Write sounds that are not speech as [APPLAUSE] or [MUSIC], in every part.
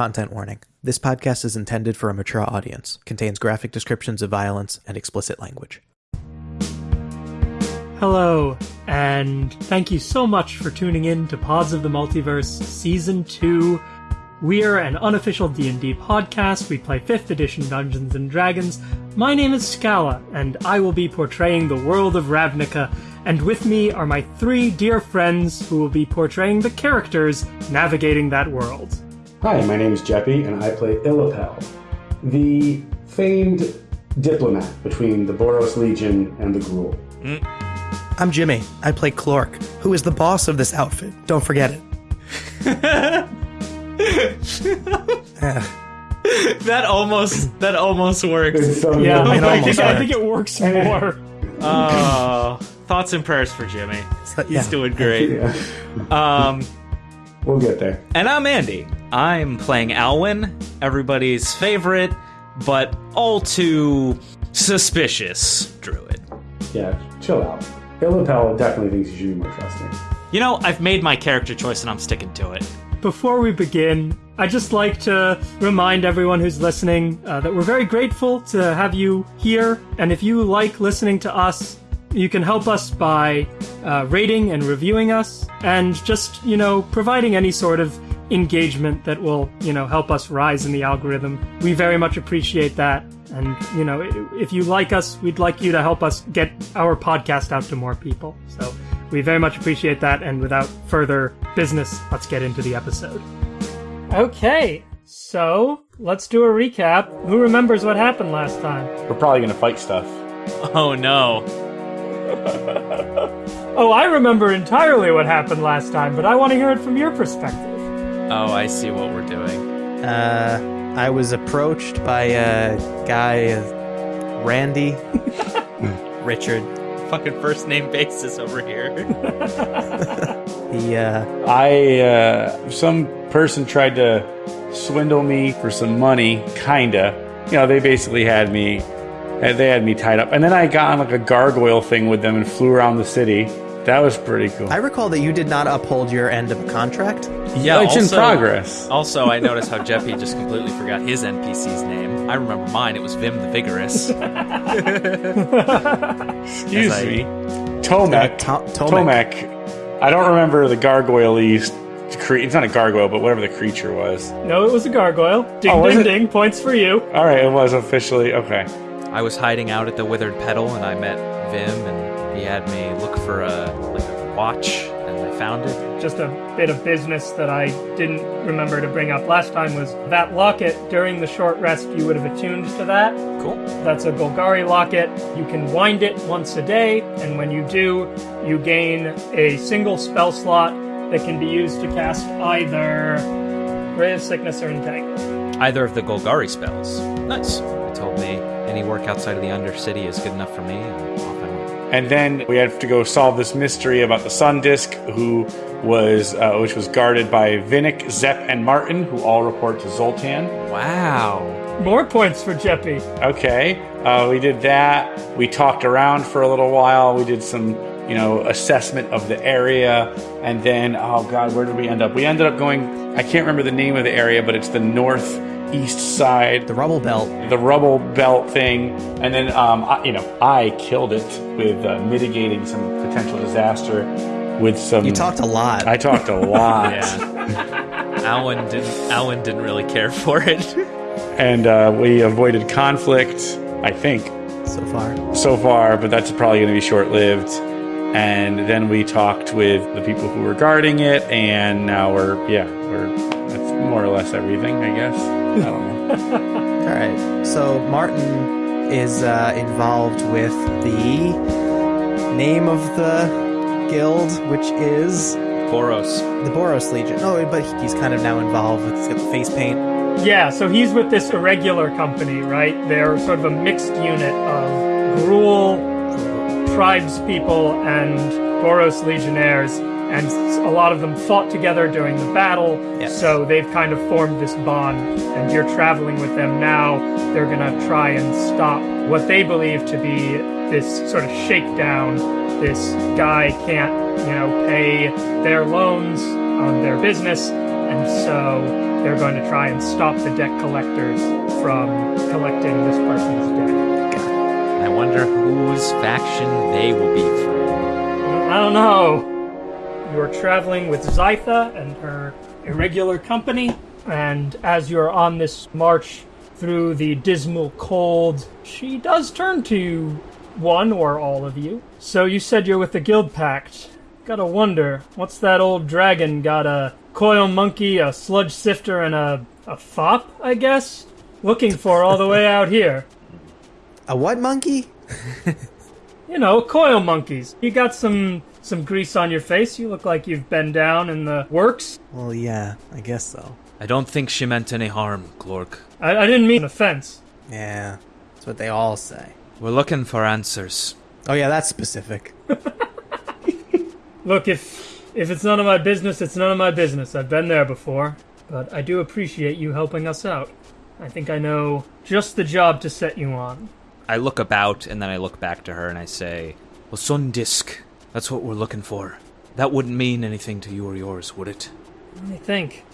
Content warning. This podcast is intended for a mature audience, contains graphic descriptions of violence and explicit language. Hello, and thank you so much for tuning in to Pods of the Multiverse Season 2. We are an unofficial D&D podcast. We play 5th edition Dungeons and Dragons. My name is Scala, and I will be portraying the world of Ravnica, and with me are my three dear friends who will be portraying the characters navigating that world. Hi, my name is Jeppy, and I play Illapel, the famed diplomat between the Boros Legion and the Gruul. I'm Jimmy. I play Clork, who is the boss of this outfit. Don't forget it. [LAUGHS] That almost that almost works. So Yeah, I, almost think, I think it works more. [LAUGHS] Oh, thoughts and prayers for Jimmy. He's yeah. doing great. [LAUGHS] Yeah, Um, we'll get there. and I'm Andy. I'm playing Alwyn, everybody's favorite, but all too suspicious druid. Yeah, chill out. Illapel definitely thinks you should be more trusting. You know, I've made my character choice and I'm sticking to it. Before we begin, I'd just like to remind everyone who's listening uh, that we're very grateful to have you here. And if you like listening to us, you can help us by uh, rating and reviewing us and just, you know, providing any sort of engagement that will, you know, help us rise in the algorithm. We very much appreciate that. And, you know, if you like us, we'd like you to help us get our podcast out to more people. So we very much appreciate that. And without further business, let's get into the episode. Okay, so let's do a recap. Who remembers what happened last time? We're probably gonna fight stuff. [LAUGHS] Oh no. [LAUGHS] Oh, I remember entirely what happened last time, but I want to hear it from your perspective. Oh, I see what we're doing. Uh, I was approached by a guy, uh, Randy, [LAUGHS] Richard. Fucking first name basis over here. [LAUGHS] He, uh, I uh, some person tried to swindle me for some money, kinda. You know, they basically had me. Uh, They had me tied up, and then I got on like a gargoyle thing with them and flew around the city. That was pretty cool. I recall that you did not uphold your end of a contract. Yeah, it's in also- progress. Also, I noticed how Jeppy just completely forgot his NPC's name. I remember mine. It was Vim the Vigorous. [LAUGHS] Excuse As I- me, Tomek. To- Tomek. Tomek. I don't remember the gargoyle-y It's not a gargoyle, but whatever the creature was. No, it was a gargoyle. Ding, Oh, ding, it? ding. Points for you. All right, it was officially okay. I was hiding out at the Withered Petal, and I met Vim, and he had me look for a like a watch, and I found it. Just a bit of business that I didn't remember to bring up last time was that locket. During the short rest, you would have attuned to that. Cool. That's a Golgari locket. You can wind it once a day, and when you do, you gain a single spell slot that can be used to cast either Ray of Sickness or Entangle. Either of the Golgari spells. Nice. He told me any work outside of the Undercity is good enough for me, and off I went. And then we have to go solve this mystery about the Sun Disk, who was uh, which was guarded by Vinnick, Zep, and Martin, who all report to Zoltan. Wow. More points for Jeppy. Okay, uh, we did that. We talked around for a little while. We did some, you know, assessment of the area, and then oh god, where did we end up? We ended up going. I can't remember the name of the area, but it's the northeast side. The rubble belt. the rubble belt thing, and then um, I, you know I killed it with uh, mitigating some potential disaster with some. You talked a lot. I talked a [LAUGHS] lot, Yeah. Alwyn didn't. Alwyn didn't really care for it. and uh, we avoided conflict. I think so far. so far, but that's probably going to be short lived. And then we talked with the people who were guarding it, and now we're yeah we're that's more or less everything I guess. I don't know. [LAUGHS] All right. So Martin is uh, involved with the name of the guild, which is Boros. the Boros Legion. Oh, but he's kind of now involved with he's got the face paint. Yeah, so he's with this irregular company, right? They're sort of a mixed unit of Gruul tribes people and Boros legionnaires, and a lot of them fought together during the battle, Yes. so they've kind of formed this bond, and you're traveling with them now. They're gonna try and stop what they believe to be this sort of shakedown. This guy can't, you know, pay their loans on their business, and so they're going to try and stop the debt collectors from collecting this person's debt. I wonder whose faction they will be from. I don't know. You're traveling with Zytha and her irregular company, and as you're on this march through the dismal cold, she does turn to one or all of you. So you said you're with the Guild Pact. Gotta wonder, what's that old dragon got a coil monkey, a sludge sifter, and a, a fop, I guess? Looking for all the way out here. A what monkey? You know, coil monkeys. You got some some grease on your face. You look like you've been down in the works. Well, yeah, I guess so. I don't think she meant any harm, Clork. I, I didn't mean an offense. Yeah, that's what they all say. We're looking for answers. Oh yeah, that's specific. Look, if if it's none of my business, it's none of my business. I've been there before, but I do appreciate you helping us out. I think I know just the job to set you on. I look about and then I look back to her and I say, Well, Sun Disk, that's what we're looking for. That wouldn't mean anything to you or yours, would it? Let me think.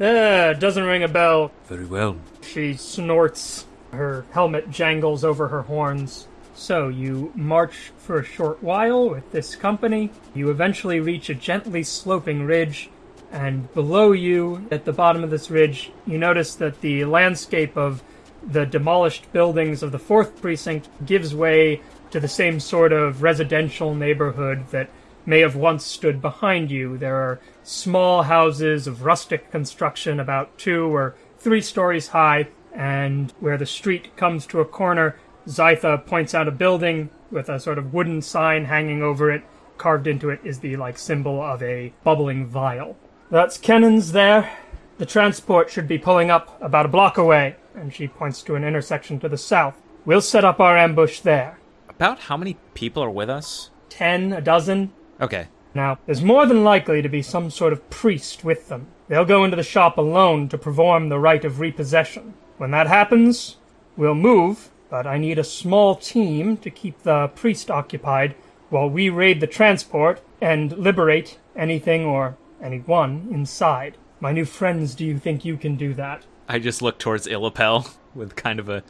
Eh, doesn't ring a bell. Very well. She snorts. Her helmet jangles over her horns. So you march for a short while with this company. You eventually reach a gently sloping ridge, and below you, at the bottom of this ridge, you notice that the landscape of the demolished buildings of the fourth precinct gives way to the same sort of residential neighborhood that may have once stood behind you. There are small houses of rustic construction, about two or three stories high, and where the street comes to a corner, Zytha points out a building with a sort of wooden sign hanging over it. Carved into it is the like symbol of a bubbling vial. That's Kennan's there. The transport should be pulling up about a block away, and she points to an intersection to the south. We'll set up our ambush there. About how many people are with us? Ten, a dozen. Okay. Now, there's more than likely to be some sort of priest with them. They'll go into the shop alone to perform the rite of repossession. When that happens, we'll move, but I need a small team to keep the priest occupied while we raid the transport and liberate anything or anyone inside. My new friends, do you think you can do that? I just look towards Illapel with kind of a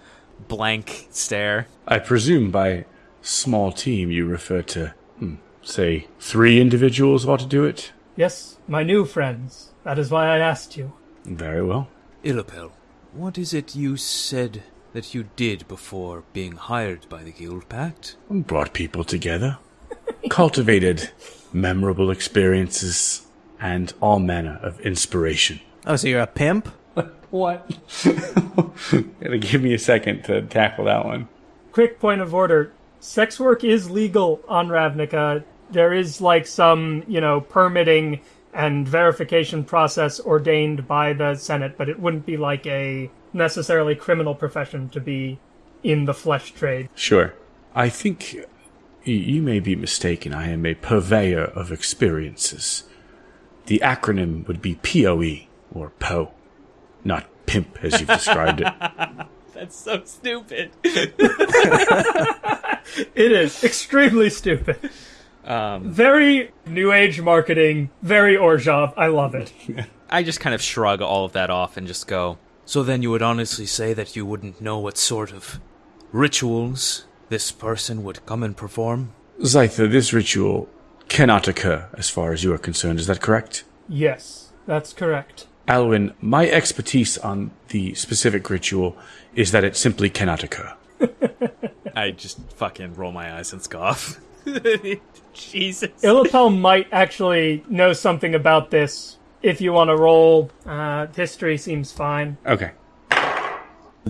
blank stare. I presume by small team you refer to, hmm, say, three individuals ought to do it? Yes, my new friends. That is why I asked you. Very well. Illapel, what is it you said that you did before being hired by the Guild Pact? Brought people together, [LAUGHS] cultivated memorable experiences, and all manner of inspiration. Oh, so you're a pimp? [LAUGHS] What? [LAUGHS] It'll give me a second to tackle that one. quick point of order sex work is legal on ravnica there is like some you know permitting and verification process ordained by the senate but it wouldn't be like a necessarily criminal profession to be in the flesh trade Sure. I think you may be mistaken. I am a purveyor of experiences. The acronym would be POE, or PO. Not pimp, as you've described it. [LAUGHS] That's so stupid. [LAUGHS] it is extremely stupid Um, very new age marketing very Orzhov i love it [LAUGHS] I just kind of shrug all of that off and just go, So then you would honestly say that you wouldn't know what sort of rituals this person would come and perform? Zytha, this ritual cannot occur as far as you are concerned. Is that correct? yes that's correct Alwyn, my expertise on the specific ritual is that it simply cannot occur. [LAUGHS] I just fucking roll my eyes and scoff. [LAUGHS] Jesus. Illapel might actually know something about this if you want to roll uh, history seems fine Okay.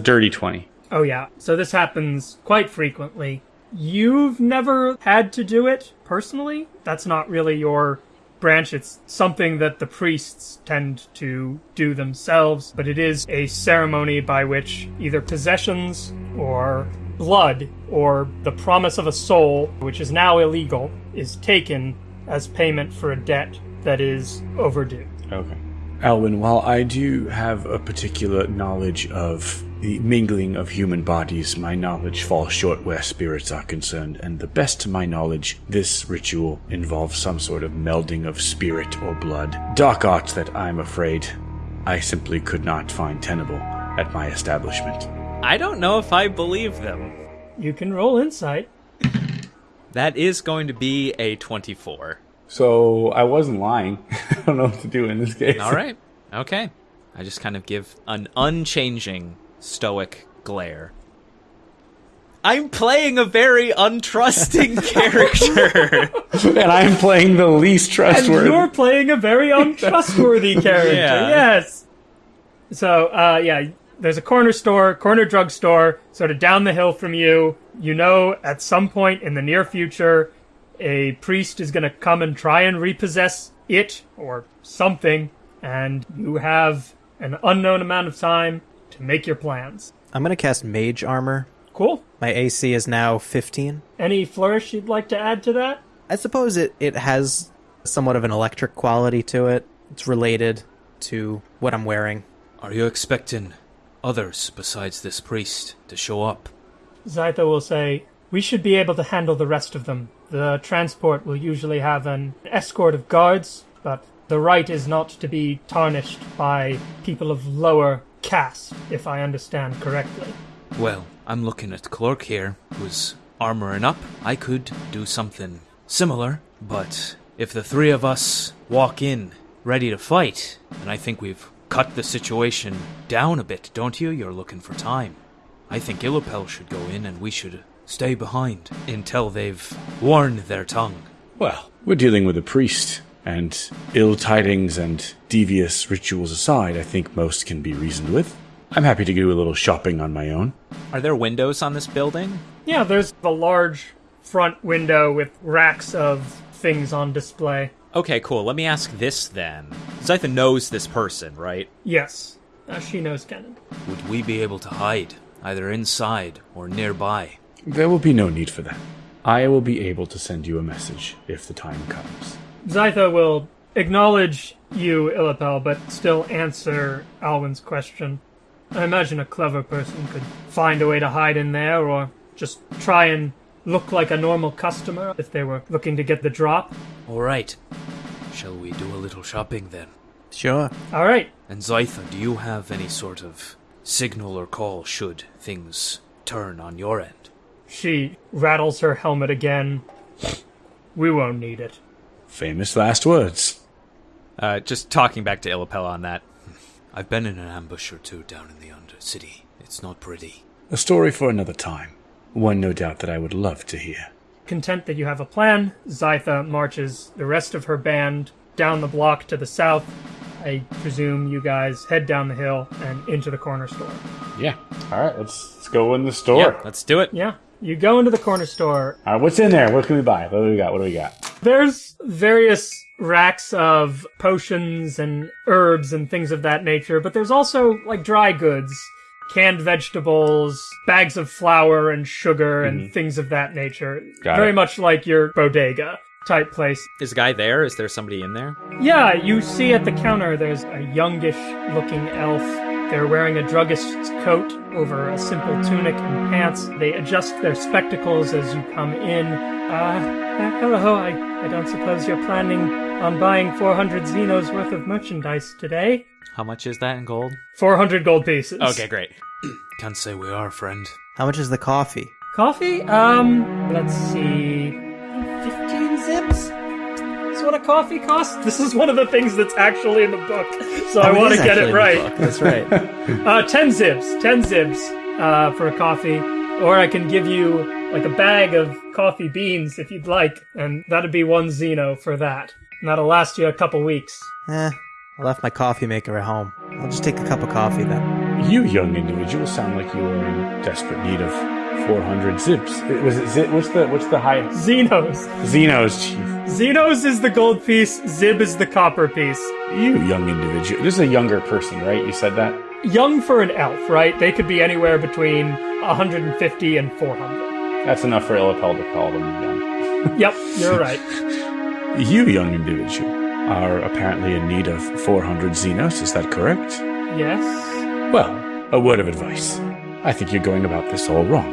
Dirty 20. Oh, yeah. So this happens quite frequently. You've never had to do it personally? That's not really your branch. It's something that the priests tend to do themselves, but it is a ceremony by which either possessions or blood or the promise of a soul, which is now illegal, is taken as payment for a debt that is overdue. Okay. Alwyn, while I do have a particular knowledge of the mingling of human bodies, my knowledge falls short where spirits are concerned, and the best to my knowledge, this ritual involves some sort of melding of spirit or blood. Dark arts that I'm afraid I simply could not find tenable at my establishment. I don't know if I believe them. You can roll insight. That is going to be a 24. So I wasn't lying. [LAUGHS] I don't know what to do in this case. All right. Okay. I just kind of give an unchanging stoic glare. I'm playing a very untrusting [LAUGHS] character. and I'm playing the least trustworthy. And you're playing a very [LAUGHS] untrustworthy character. Yeah. Yes. So, uh, yeah, there's a corner store, corner drugstore, sort of down the hill from you. You know, at some point in the near future, a priest is going to come and try and repossess it or something, and you have an unknown amount of time to make your plans. I'm gonna cast Mage Armor. Cool. My AC is now 15. Any flourish you'd like to add to that? I suppose it, it has somewhat of an electric quality to it. It's related to what I'm wearing. Are you expecting others besides this priest to show up? Zytha will say, We should be able to handle the rest of them. The transport will usually have an escort of guards, but the right is not to be tarnished by people of lower caste, if I understand correctly. Well, I'm looking at Clork here, who's armoring up. I could do something similar, but if the three of us walk in ready to fight, then I think we've cut the situation down a bit, don't you? You're looking for time. I think Illapel should go in and we should stay behind until they've worn their tongue. Well, we're dealing with a priest, and ill tidings and devious rituals aside, I think most can be reasoned with. I'm happy to do a little shopping on my own. Are there windows on this building? Yeah, there's a large front window with racks of things on display. Okay, cool. Let me ask this then. Zytha knows this person, right? Yes, uh, she knows Kenan. Would we be able to hide, either inside or nearby? There will be no need for that. I will be able to send you a message if the time comes. Zytha will acknowledge you, Illapel, but still answer Alwyn's question. I imagine a clever person could find a way to hide in there, or just try and look like a normal customer if they were looking to get the drop. All right. Shall we do a little shopping then? Sure. All right, And Zytha, do you have any sort of signal or call should things turn on your end? she rattles her helmet again. We won't need it. Famous last words. Uh, just talking back to Illapel on that. I've been in an ambush or two down in the Undercity. It's not pretty. A story for another time. One no doubt that I would love to hear. Content that you have a plan, Zytha marches the rest of her band down the block to the south. I presume you guys head down the hill and into the corner store. Yeah. All right, let's, let's go in the store. Yeah, let's do it. Yeah, you go into the corner store. All right, what's in there? What can we buy? What do we got? What do we got? There's various racks of potions and herbs and things of that nature, but there's also like dry goods, canned vegetables, bags of flour and sugar and mm-hmm. things of that nature. Got Very it. much like your bodega type place. Is a guy there? Is there somebody in there? Yeah, you see at the counter there's a youngish looking elf. They're wearing a druggist's coat over a simple tunic and pants. They adjust their spectacles as you come in. Uh, hello, I, I don't suppose you're planning on buying 400 Xenos worth of merchandise today? How much is that in gold? 400 gold pieces. Okay, great. [CLEARS THROAT] Can't say we are, friend. How much is the coffee? Coffee? Um, let's see. 15 zips? That's what a coffee costs? This is one of the things that's actually in the book, so I Oh, want to get it right. That's right. [LAUGHS] Uh, 10 zips. 10 zips uh, for a coffee. Or I can give you like a bag of coffee beans if you'd like, and that'd be one Xeno for that. And that'll last you a couple weeks. eh, I left my coffee maker at home. I'll just take a cup of coffee then. You young individual sound like you are in desperate need of 400 zips. It- Was it zip? What's the what's the high? Xenos. Xenos, chief. Xenos is the gold piece, Zib is the copper piece. You young individual. This is a younger person, right? You said that. Young for an elf, right? They could be anywhere between 150 and 400. That's enough for Illapel to call them young. Yep, you're [LAUGHS] right. You young individual are apparently in need of 400 Xenos. Is that correct? Yes. Well, a word of advice. I think you're going about this all wrong.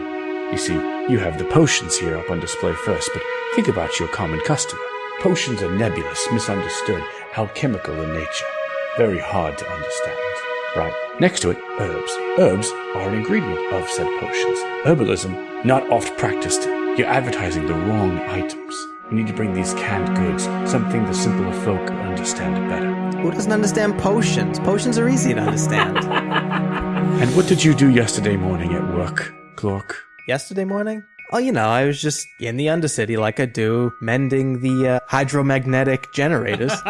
You see, you have the potions here up on display first, but think about your common customer. Potions are nebulous, misunderstood, alchemical in nature. very hard to understand. Right. Next to it, herbs. Herbs are an ingredient of said potions. Herbalism, not oft practiced. You're advertising the wrong items. You need to bring these canned goods, something the simpler folk understand better. Who doesn't understand potions? Potions are easy to understand. [LAUGHS] [LAUGHS] And what did you do yesterday morning at work, Clork? Yesterday morning? Oh, you know, I was just in the Undercity like I do, mending the uh, hydromagnetic generators. [LAUGHS]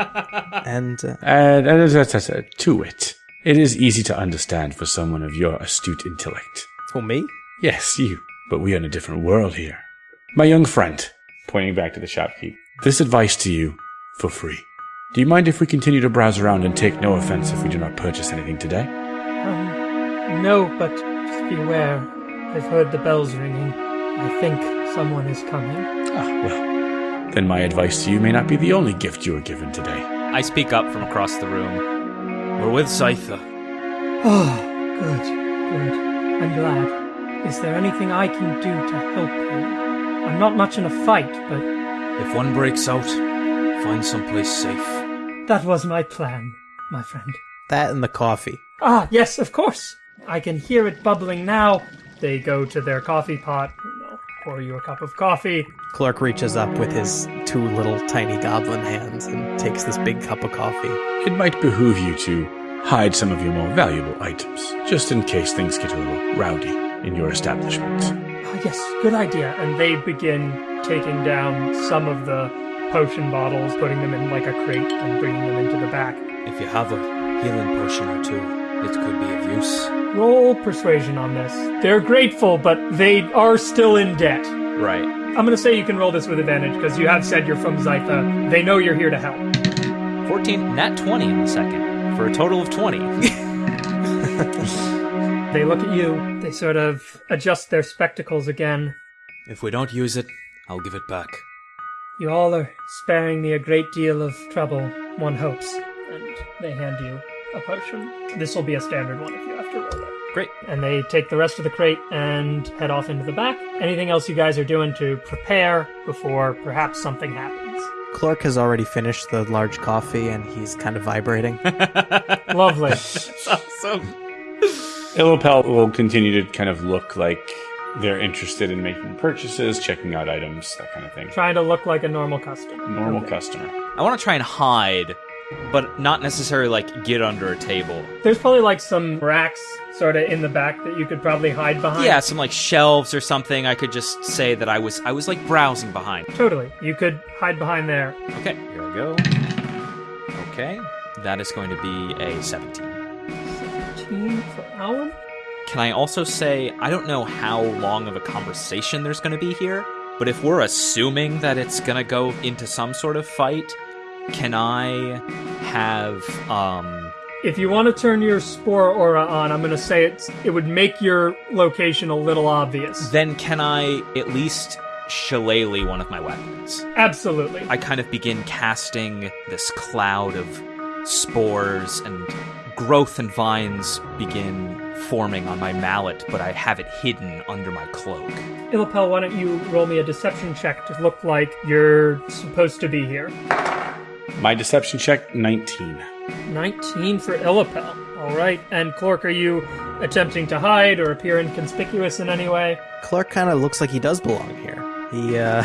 and uh, And, and that's, that's, that's, to it. It is easy to understand for someone of your astute intellect. For me? Yes, you. But we are in a different world here. My young friend, pointing back to the shopkeep, this advice to you for free. Do you mind if we continue to browse around and take no offense if we do not purchase anything today? Um, no, but just be aware. I've heard the bells ringing. I think someone is coming. Ah, well. Then my advice to you may not be the only gift you are given today. I speak up from across the room. We're with Zytha. Oh, good, good. I'm glad. Is there anything I can do to help you? I'm not much in a fight, but If one breaks out, find someplace safe. that was my plan, my friend. That and the coffee. Ah, yes, of course. I can hear it bubbling now. They go to their coffee pot, you know, pour you a cup of coffee. Clork reaches up with his two little tiny goblin hands and takes this big cup of coffee. It might behoove you to hide some of your more valuable items, just in case things get a little rowdy in your establishment. Ah, yes, good idea. And they begin taking down some of the potion bottles, putting them in like a crate, and bringing them into the back. If you have a healing potion or two, it could be of use. Roll persuasion on this. They're grateful, but they are still in debt. Right. I'm gonna say you can roll this with advantage because you have said you're from Zytha. They know you're here to help. 14, nat 20 in the second, for a total of 20. [LAUGHS] They look at you. They sort of adjust their spectacles again. if we don't use it, I'll give it back. You all are sparing me a great deal of trouble, one hopes. And they hand you a potion. This will be a standard one if you have to roll it. Great. And they take the rest of the crate and head off into the back. Anything else you guys are doing to prepare before perhaps something happens? Clork has already finished the large coffee and he's kind of vibrating. [LAUGHS] Lovely. [LAUGHS] awesome. [LAUGHS] Illapel will continue to kind of look like they're interested in making purchases, checking out items, that kind of thing. Trying to look like a normal customer. Normal Okay. customer. I want to try and hide, but not necessarily like get under a table. There's probably like some racks sort of in the back that you could probably hide behind. Yeah, some like shelves or something. I could just say that I was I was like browsing behind. Totally. You could hide behind there. Okay, here I go. Okay, that is going to be a 17. 17 for Alwyn? Can I also say I don't know how long of a conversation there's going to be here, but if we're assuming that it's going to go into some sort of fight, can I have um If you want to turn your spore aura on, I'm going to say it's it would make your location a little obvious. then can I at least shillelagh one of my weapons? Absolutely. I kind of begin casting this cloud of spores and growth and vines begin forming on my mallet, but I have it hidden under my cloak. Illapel, why don't you roll me a deception check to look like you're supposed to be here? My deception check, 19. 19 for Illapel. All right. And Clork, are you attempting to hide or appear inconspicuous in any way? Clork kind of looks like he does belong here. He uh,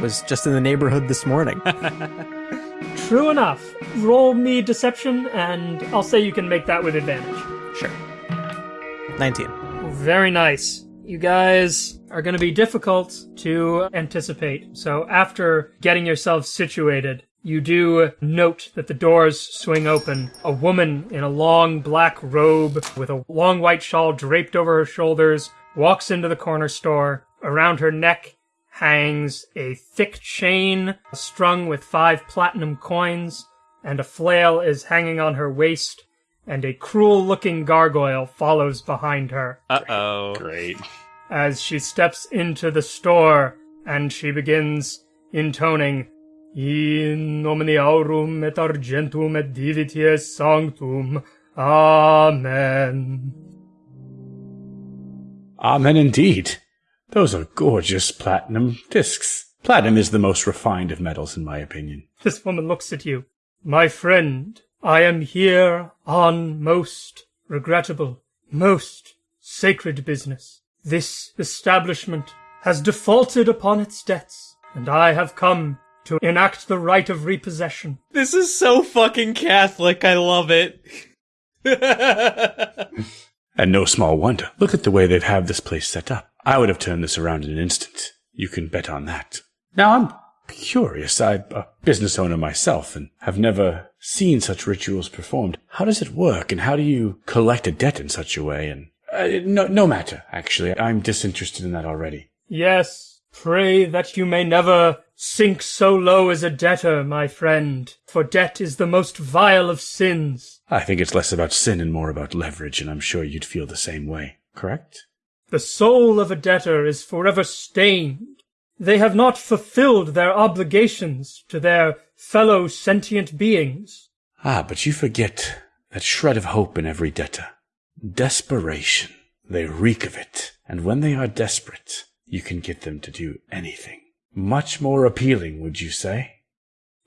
was just in the neighborhood this morning. [LAUGHS] True enough. Roll me deception, and I'll say you can make that with advantage. sure. 19. Very nice. You guys are going to be difficult to anticipate. So after getting yourselves situated, you do note that the doors swing open. A woman in a long black robe with a long white shawl draped over her shoulders walks into the corner store. Around her neck hangs a thick chain strung with five platinum coins, and a flail is hanging on her waist, and a cruel looking gargoyle follows behind her Uh oh. Great. as she steps into the store and she begins intoning In nomine aurum et argentum et divities sanctum. Amen. Amen indeed. Those are gorgeous platinum discs. Platinum is the most refined of metals, in my opinion. This woman looks at you. My friend, I am here on most regrettable, most sacred business. This establishment has defaulted upon its debts, and I have come to enact the right of repossession. This is so fucking Catholic. I love it. [LAUGHS] And no small wonder. Look at the way they've had this place set up. I would have turned this around in an instant. You can bet on that. Now I'm curious. I'm a business owner myself and have never seen such rituals performed. How does it work and how do you collect a debt in such a way? And uh, no, no matter, actually. I'm disinterested in that already. Yes, pray that you may never sink so low as a debtor, my friend, for debt is the most vile of sins. I think it's less about sin and more about leverage, and I'm sure you'd feel the same way. Correct? The soul of a debtor is forever stained. They have not fulfilled their obligations to their fellow sentient beings. Ah, but you forget that shred of hope in every debtor. Desperation. They reek of it. And when they are desperate, you can get them to do anything. Much more appealing, would you say?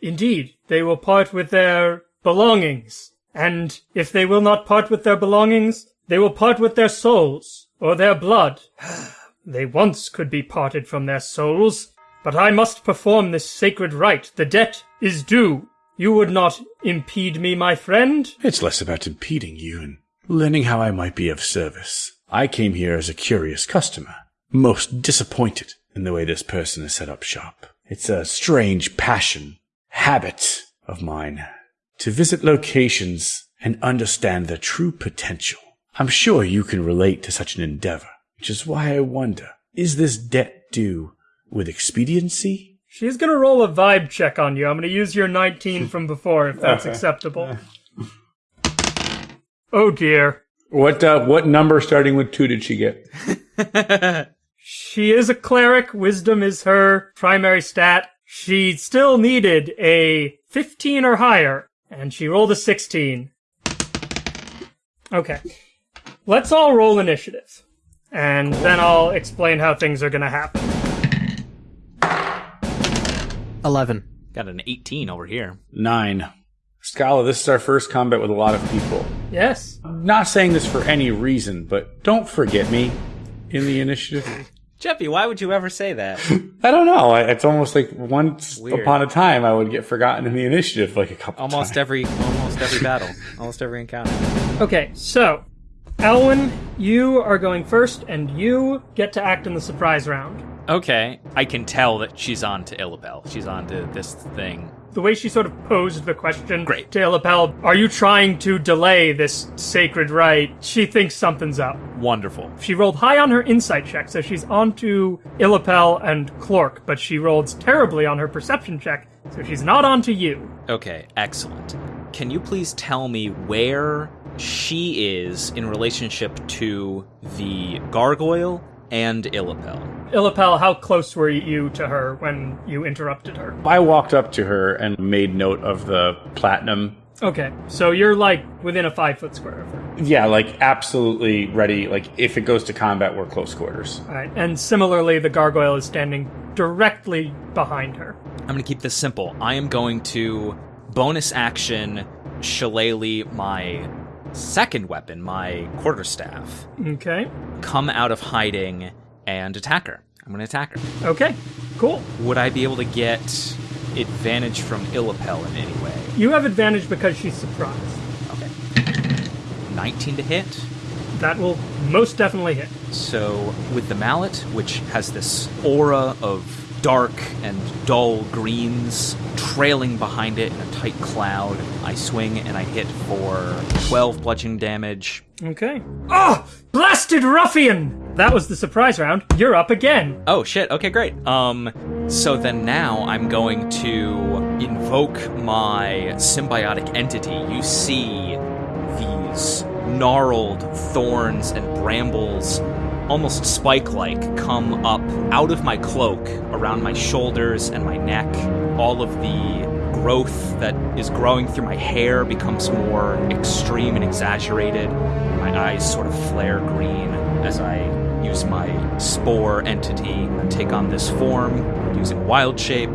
Indeed, they will part with their belongings. And if they will not part with their belongings, they will part with their souls, or their blood. [SIGHS] they once could be parted from their souls, but I must perform this sacred rite. The debt is due. You would not impede me, my friend? It's less about impeding you and learning how I might be of service. I came here as a curious customer, most disappointed in the way this person has set up shop. It's a strange passion, habit of mine to visit locations and understand their true potential. I'm sure you can relate to such an endeavor, which is why I wonder, is this debt due with expediency? She's gonna roll a vibe check on you. I'm gonna use your 19 from before if that's [LAUGHS] acceptable. Oh dear. What uh, what number starting with two did she get? [LAUGHS] She is a cleric. Wisdom is her primary stat. She still needed a 15 or higher, and she rolled a 16. Okay. Let's all roll initiative. And then I'll explain how things are gonna happen. 11. Got an 18 over here. Nine. Scala, this is our first combat with a lot of people. Yes? I'm not saying this for any reason, but don't forget me in the initiative. Jeppy, why would you ever say that? [LAUGHS] I don't know. It's almost like once Weird. upon a time I would get forgotten in the initiative like a couple almost times. every almost every battle. Almost every encounter. Okay, so, Alwyn, you are going first, and you get to act in the surprise round. Okay. I can tell that she's on to Illapel. She's on to this thing. The way she sort of posed the question Great. to Illapel, are you trying to delay this sacred rite? She thinks something's up. Wonderful. She rolled high on her insight check, so she's on to Illapel and Clork, but she rolled terribly on her perception check, so she's not on to you. Okay, excellent. Can you please tell me where she is in relationship to the gargoyle and Illapel? Illapel, how close were you to her when you interrupted her? I walked up to her and made note of the platinum. Okay, so you're like within a five foot square of her. Yeah, like absolutely ready. Like if it goes to combat, we're close quarters. Alright, and similarly, the gargoyle is standing directly behind her. I'm going to keep this simple. I am going to bonus action shillelagh my second weapon, my quarterstaff, Okay, come out of hiding and attack her. I'm going to attack her. okay, cool. Would I be able to get advantage from Illapel in any way? You have advantage because she's surprised. Okay. 19 to hit. That will most definitely hit. So, with the mallet, which has this aura of dark and dull greens trailing behind it in a tight cloud, I swing and I hit for 12 bludgeoning damage. Okay. Oh, blasted ruffian! That was the surprise round. You're up again. Oh shit, okay, great. Um, so then now I'm going to invoke my symbiotic entity. You see these gnarled thorns and brambles, almost spike like, come up out of my cloak, around my shoulders and my neck. All of the growth that is growing through my hair becomes more extreme and exaggerated. My eyes sort of flare green as I use my spore entity and take on this form using wild shape.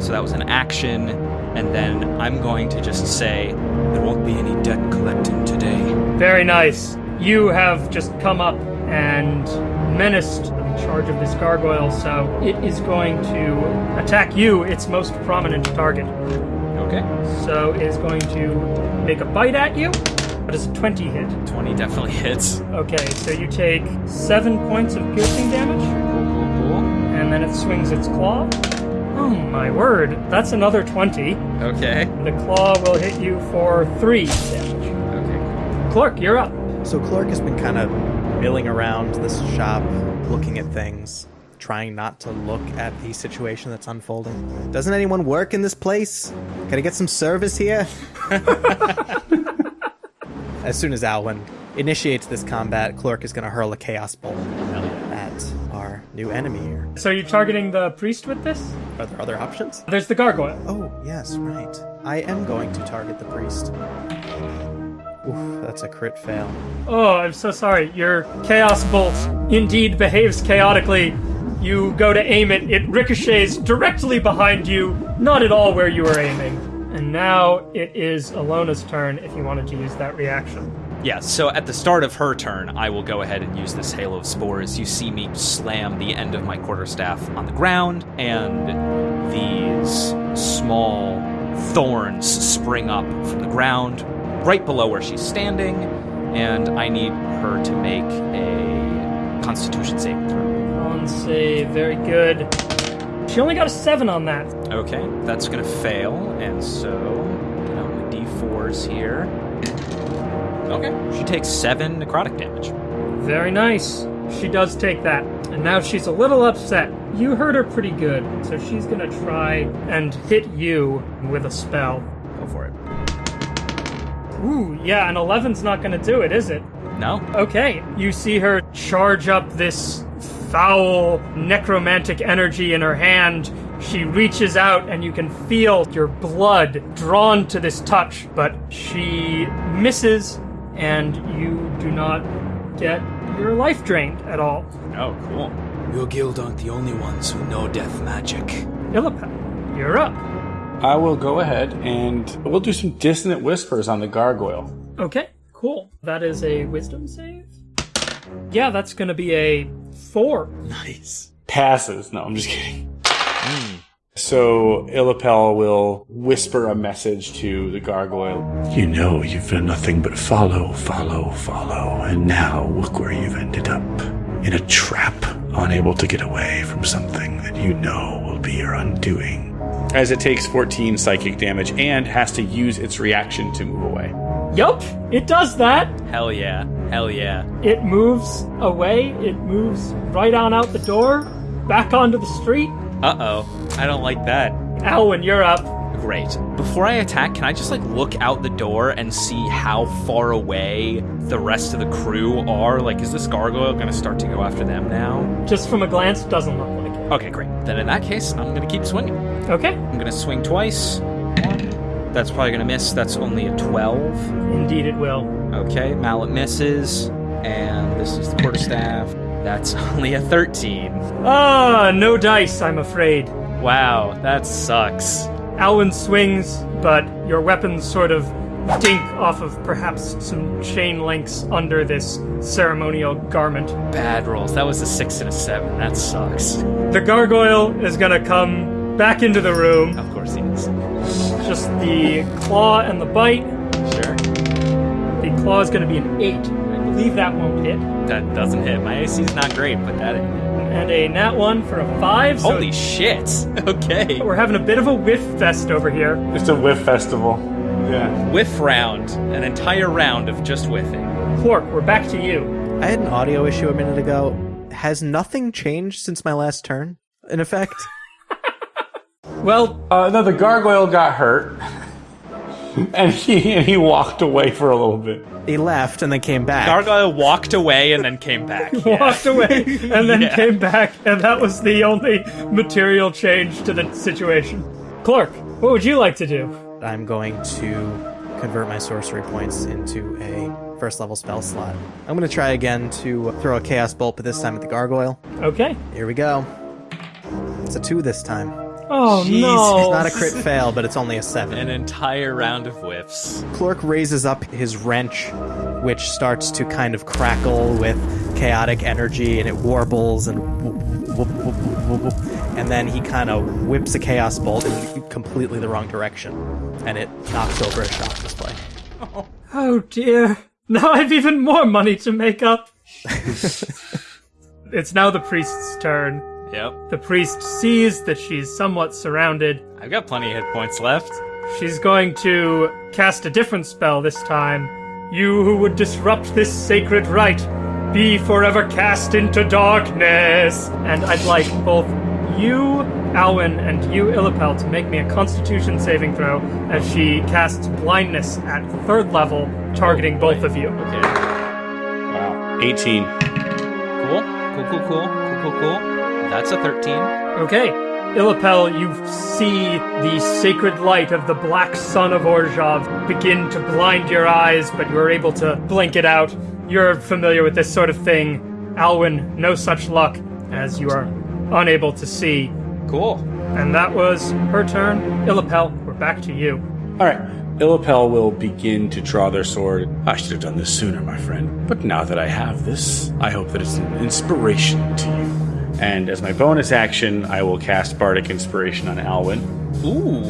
So that was an action. and then I'm going to just say, there won't be any debt collecting today. Very nice. You have just come up and menaced the charge of this gargoyle, so it is going to attack you, its most prominent target. Okay. So it is going to make a bite at you. That is a 20 hit. 20 definitely hits. Okay, so you take 7 points of piercing damage, Cool, cool, cool. and then it swings its claw. Oh my word, that's another 20. Okay. The claw will hit you for 3 damage. Okay. Clork, you're up. So Clork has been kind of milling around this shop, looking at things, trying not to look at the situation that's unfolding. Doesn't anyone work in this place? Can I get some service here? [LAUGHS] as soon as Alwyn initiates this combat, Clork is going to hurl a chaos bolt at our new enemy here. So you're targeting the priest with this? Are there other options? There's the gargoyle. Oh, yes, right. I am going to target the priest. Oof, that's a crit fail. Oh, I'm so sorry. Your chaos bolt indeed behaves chaotically. You go to aim it, it ricochets directly behind you, not at all where you were aiming. And now it is Alona's turn if you wanted to use that reaction. Yeah, so at the start of her turn, I will go ahead and use this Halo of Spores. You see me slam the end of my quarterstaff on the ground, and these small thorns spring up from the ground right below where she's standing, and I need her to make a Constitution saving throw. On save, very good. She only got a 7 on that. Okay, that's gonna fail, and so get out my d4s here. Okay, she takes seven necrotic damage. Very nice. She does take that. And now she's a little upset. You hurt her pretty good, so she's gonna try and hit you with a spell. Go for it. Ooh, yeah, an 11's not gonna do it, is it? No? Okay, you see her charge up this foul necromantic energy in her hand. She reaches out, and you can feel your blood drawn to this touch, but she misses, and you do not get your life drained at all. Oh, cool. Your guild aren't the only ones who know death magic. Illapel, you're up. I will go ahead and we'll do some dissonant whispers on the gargoyle. Okay, cool. That is a wisdom save? Yeah, that's gonna be a four. Nice. Passes. No, I'm just kidding. So Illapel will whisper a message to the gargoyle. You know you've done nothing but follow, follow, follow, and now look where you've ended up. In a trap, unable to get away from something that you know will be your undoing. As it takes 14 psychic damage and has to use its reaction to move away. Yup, it does that. Hell yeah. Hell yeah. It moves away, it moves right on out the door, back onto the street. Uh oh. I don't like that. Alwyn, you're up. Great. Before I attack, can I just like look out the door and see how far away the rest of the crew are? Like, is this gargoyle gonna start to go after them now? Just from a glance, doesn't look like it. Okay, great. Then in that case, I'm gonna keep swinging. Okay, I'm gonna swing twice. That's probably gonna miss. That's only a 12. indeed it will. Okay, mallet misses. And this is the quarterstaff. That's [LAUGHS] only a 13. Ah, no dice, I'm afraid. Wow, that sucks. Alwyn swings, but your weapon sort of dink off of perhaps some chain links under this ceremonial garment. Bad rolls. That was a 6 and a 7. That sucks. The gargoyle is gonna come back into the room. Of course he is. Just the claw and the bite. Sure. The claw is gonna be an 8. I believe that won't hit. That doesn't hit. My AC is not great, but that. And a nat 1 for a 5. So Holy shit! [LAUGHS] Okay. we're having a bit of a whiff fest over here. It's a whiff festival. Yeah. Whiff round. An entire round of just whiffing. Clork, we're back to you. I had an audio issue a minute ago. Has nothing changed since my last turn? In effect? [LAUGHS] Well, Uh, no, the gargoyle got hurt. [LAUGHS] and he and he walked away for a little bit. he left and then came back. Gargoyle walked away and then came back. Yeah. [LAUGHS] walked away and then Yeah. came back, and that was the only material change to the situation. Clork, what would you like to do? I'm going to convert my sorcery points into a first level spell slot. I'm going to try again to throw a chaos bolt, but this time at the gargoyle. Okay. Here we go. It's a two this time. Oh no! It's not a crit fail, but it's only a seven. An entire round of whiffs. Clork raises up his wrench, which starts to kind of crackle with chaotic energy, and it warbles and and then he kind of whips a chaos bolt in completely the wrong direction, and it knocks over a shop display. [LAUGHS] Oh dear. Now I've even more money to make up. [LAUGHS] it's now the priest's turn. Yep. The priest sees that she's somewhat surrounded. I've got plenty of hit points left. She's going to cast a different spell this time. You who would disrupt this sacred rite, be forever cast into darkness. And I'd like both you, Alwyn, and you, Illapel, to make me a constitution saving throw as she casts blindness at third level, targeting both of you. Okay. Wow. 18. Cool. Cool, cool, cool. Cool, cool, cool. That's a 13. Okay. Illapel, you see the sacred light of the black sun of Orzhov begin to blind your eyes, but you are able to blink it out. You're familiar with this sort of thing. Alwyn, no such luck, as you are unable to see. Cool. And that was her turn. Illapel, we're back to you. All right. Illapel will begin to draw their sword. I should have done this sooner, my friend. But now that I have this, I hope that it's an inspiration to you. And as my bonus action, I will cast Bardic Inspiration on Alwyn. Ooh.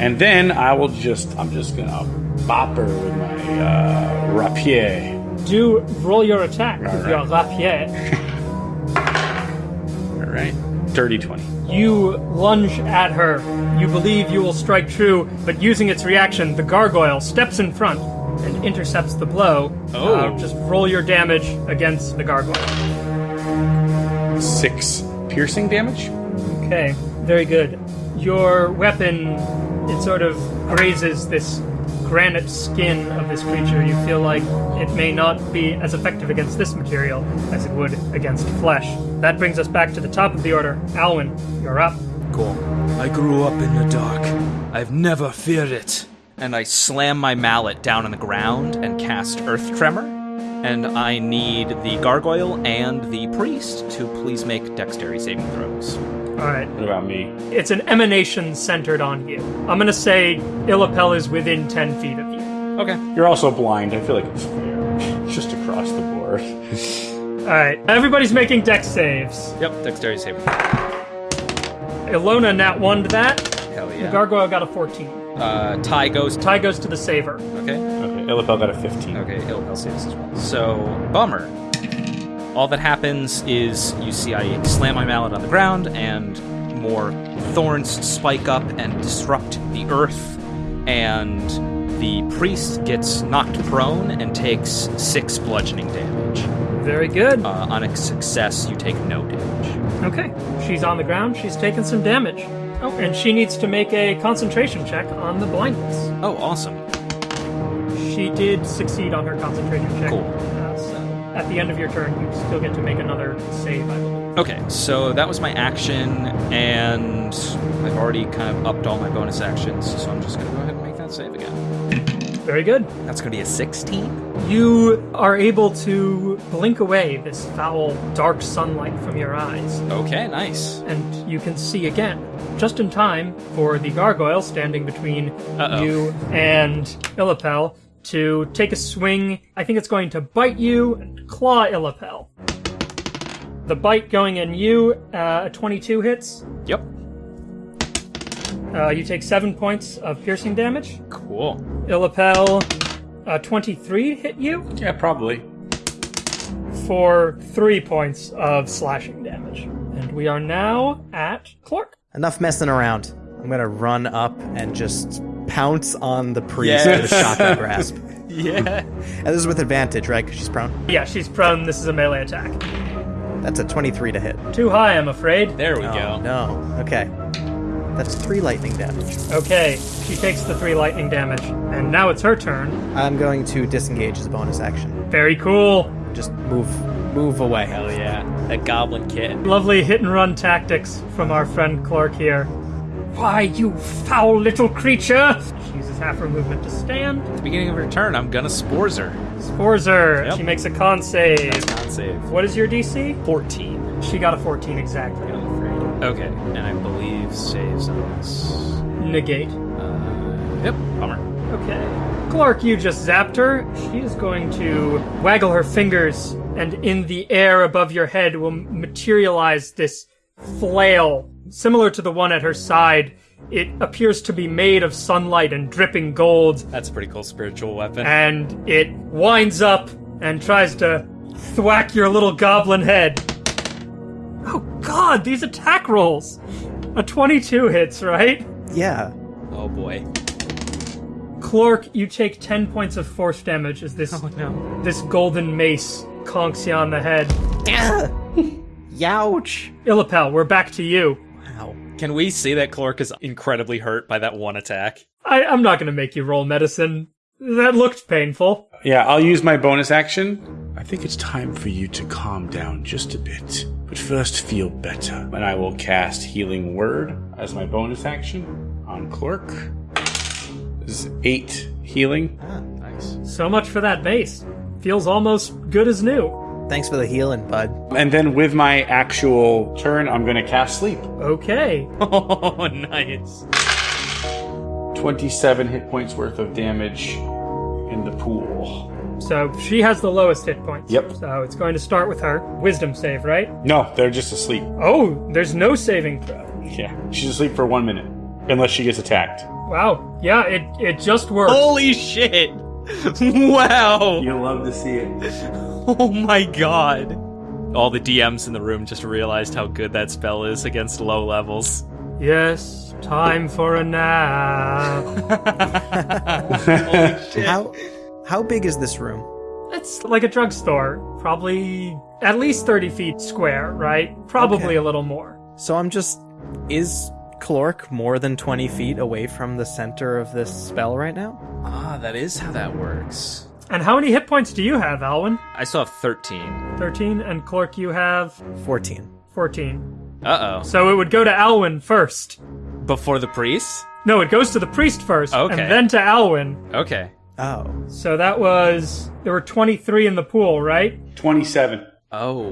And then I will just, I'm just gonna bop her with my uh, rapier. Do roll your attack with All your rapier. [LAUGHS] All right. Dirty 20. You lunge at her. You believe you will strike true, but using its reaction, the gargoyle steps in front and intercepts the blow. Oh. Uh, just roll your damage against the gargoyle. Six piercing damage. Okay, very good. Your weapon, it sort of grazes this granite skin of this creature. You feel like it may not be as effective against this material as it would against flesh. That brings us back to the top of the order. Alwyn, you're up. Cool. I grew up in the dark. I've never feared it. And I slam my mallet down on the ground and cast Earth Tremor. And I need the gargoyle and the priest to please make dexterity saving throws. All right. What about me? It's an emanation centered on you. I'm gonna say Illapel is within 10 feet of you. Okay. You're also blind. I feel like it's fair. [LAUGHS] Just across the board. [LAUGHS] All right. Everybody's making dex saves. Yep, dexterity saving. Ilona nat 1 to that. Hell The yeah. gargoyle got a 14. uh, tie goes. Tie goes to the saver. Okay. Okay, Illapel got a 15. Okay, he'll, he'll say this as well. So, bummer. All that happens is you see I slam my mallet on the ground, and more thorns spike up and disrupt the earth, and the priest gets knocked prone and takes six bludgeoning damage. Very good. Uh, on a success, you take no damage. Okay. She's on the ground. She's taken some damage. Oh, and she needs to make a concentration check on the blindness. Oh, awesome. She did succeed on her concentration check. Cool. Uh, so at the end of your turn, you still get to make another save, I believe. Okay, so that was my action, and I've already kind of upped all my bonus actions, so I'm just going to go ahead and make that save again. Very good. That's going to be a 16. You are able to blink away this foul, dark sunlight from your eyes, Okay, nice. and you can see again, just in time for the gargoyle standing between Uh-oh. you and Illapel to take a swing. I think it's going to bite you and claw Illapel. The bite going in you, uh, 22 hits. Yep. Uh, you take seven points of piercing damage. Cool. Illapel, uh, 23 hit you Yeah, probably. for three points of slashing damage. And we are now at Clork. Enough messing around. I'm gonna run up and just pounce on the priest Yes. with a shocking [LAUGHS] grasp. Yeah. And this is with advantage, right? Because she's prone. Yeah, she's prone. This is a melee attack. That's a 23 to hit. Too high, I'm afraid. There we Oh, go. no. Okay. That's three lightning damage. Okay, she takes the three lightning damage. And now it's her turn. I'm going to disengage as a bonus action. Very cool. Just move, move away. Hell yeah. That goblin kid. Lovely hit and run tactics from our friend Clork here. Why, you foul little creature! She uses half her movement to stand. At the beginning of her turn, I'm gonna spores her. Spores her. Yep. She makes a con save. Con save. What is your DC? 14. She got a 14 exactly. I'm afraid. Okay, and I believe saves on this. Negate. Uh, yep, bummer. Okay. Clork, you just zapped her. She is going to waggle her fingers, and in the air above your head will materialize this flail, similar to the one at her side. It appears to be made of sunlight and dripping gold, That's a pretty cool spiritual weapon. and it winds up and tries to thwack your little goblin head. Oh god, these attack rolls! A 22 hits, right? Yeah. oh boy. Clork, you take 10 points of force damage as this Oh no. this golden mace conks you on the head. [LAUGHS] Youch. Illapel, we're back to you. Wow. Can we see that Clork is incredibly hurt by that one attack? I, I'm not gonna make you roll medicine. That looked painful. Yeah, I'll use my bonus action, I think it's time for you to calm down just a bit. But first, feel better. and I will cast Healing Word as my bonus action on Clork. This is eight healing. Ah, nice. So much for that base. Feels almost good as new. Thanks for the healing, bud. And then with my actual turn, I'm going to cast Sleep. Okay. [LAUGHS] Oh, nice. 27 hit points worth of damage in the pool. So she has the lowest hit points. Yep. So it's going to start with her. Wisdom save, right? No, they're just asleep. Oh, there's no saving throw. Yeah, she's asleep for one minute. Unless she gets attacked. Wow. Yeah, it, it just works. Holy shit! [LAUGHS] wow! You'll love to see it. [LAUGHS] [LAUGHS] Oh my god. All the DMs in the room just realized how good that spell is against low levels. Yes, time for a nap. [LAUGHS] [LAUGHS] How how big is this room? It's like a drugstore. Probably at least 30 feet square, right? Probably Okay. a little more. So I'm just is Clork more than 20 feet away from the center of this spell right now? Ah, that is how that works. And how many hit points do you have, Alwyn? I still have 13. 13, and Clork, you have 14. 14. Uh oh. So it would go to Alwyn first. Before the priest? No, it goes to the priest first, Okay. and then to Alwyn. Okay. Oh. So that was. There were 23 in the pool, right? 27. Oh.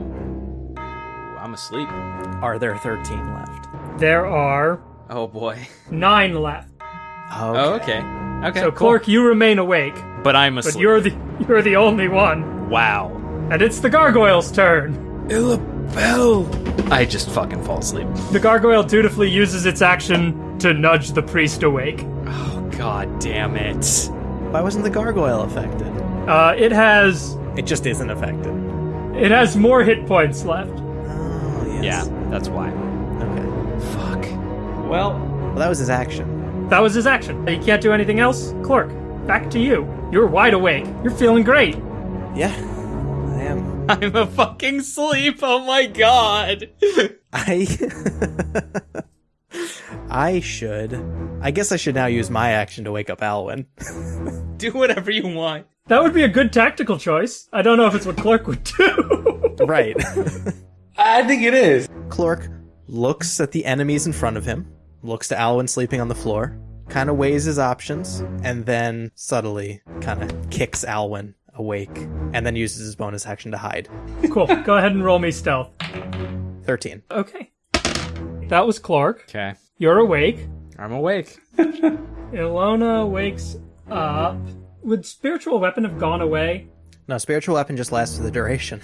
I'm asleep. Are there 13 left? There are Oh boy. [LAUGHS] nine left. Oh, Oh, okay. Okay. So, cool. Clork, you remain awake, But I'm asleep. but you're the you're the only one, Wow. and it's the gargoyle's turn. Illapel! I just fucking fall asleep. The gargoyle dutifully uses its action to nudge the priest awake. Oh god damn it. Why wasn't the gargoyle affected? Uh, it has It just isn't affected. it has more hit points left. Oh, yes. Yeah, that's why. Okay. Fuck. Well, Well, that was his action. That was his action. He can't do anything else. Clork, back to you. You're wide awake. You're feeling great. Yeah, I am. [LAUGHS] I'm a fucking sleep. Oh my god. I. [LAUGHS] I should. I guess I should now use my action to wake up Alwyn. [LAUGHS] Do whatever you want. That would be a good tactical choice. I don't know if it's what Clork would do. right. I think it is. Clork looks at the enemies in front of him, looks to Alwyn sleeping on the floor, kind of weighs his options, and then subtly kind of kicks Alwyn awake, and then uses his bonus action to hide. cool. Go ahead and roll me stealth. 13. Okay. That was Clork. Okay. You're awake. I'm awake. [LAUGHS] Ilona wakes up. Would spiritual weapon have gone away? No, spiritual weapon just lasts for the duration.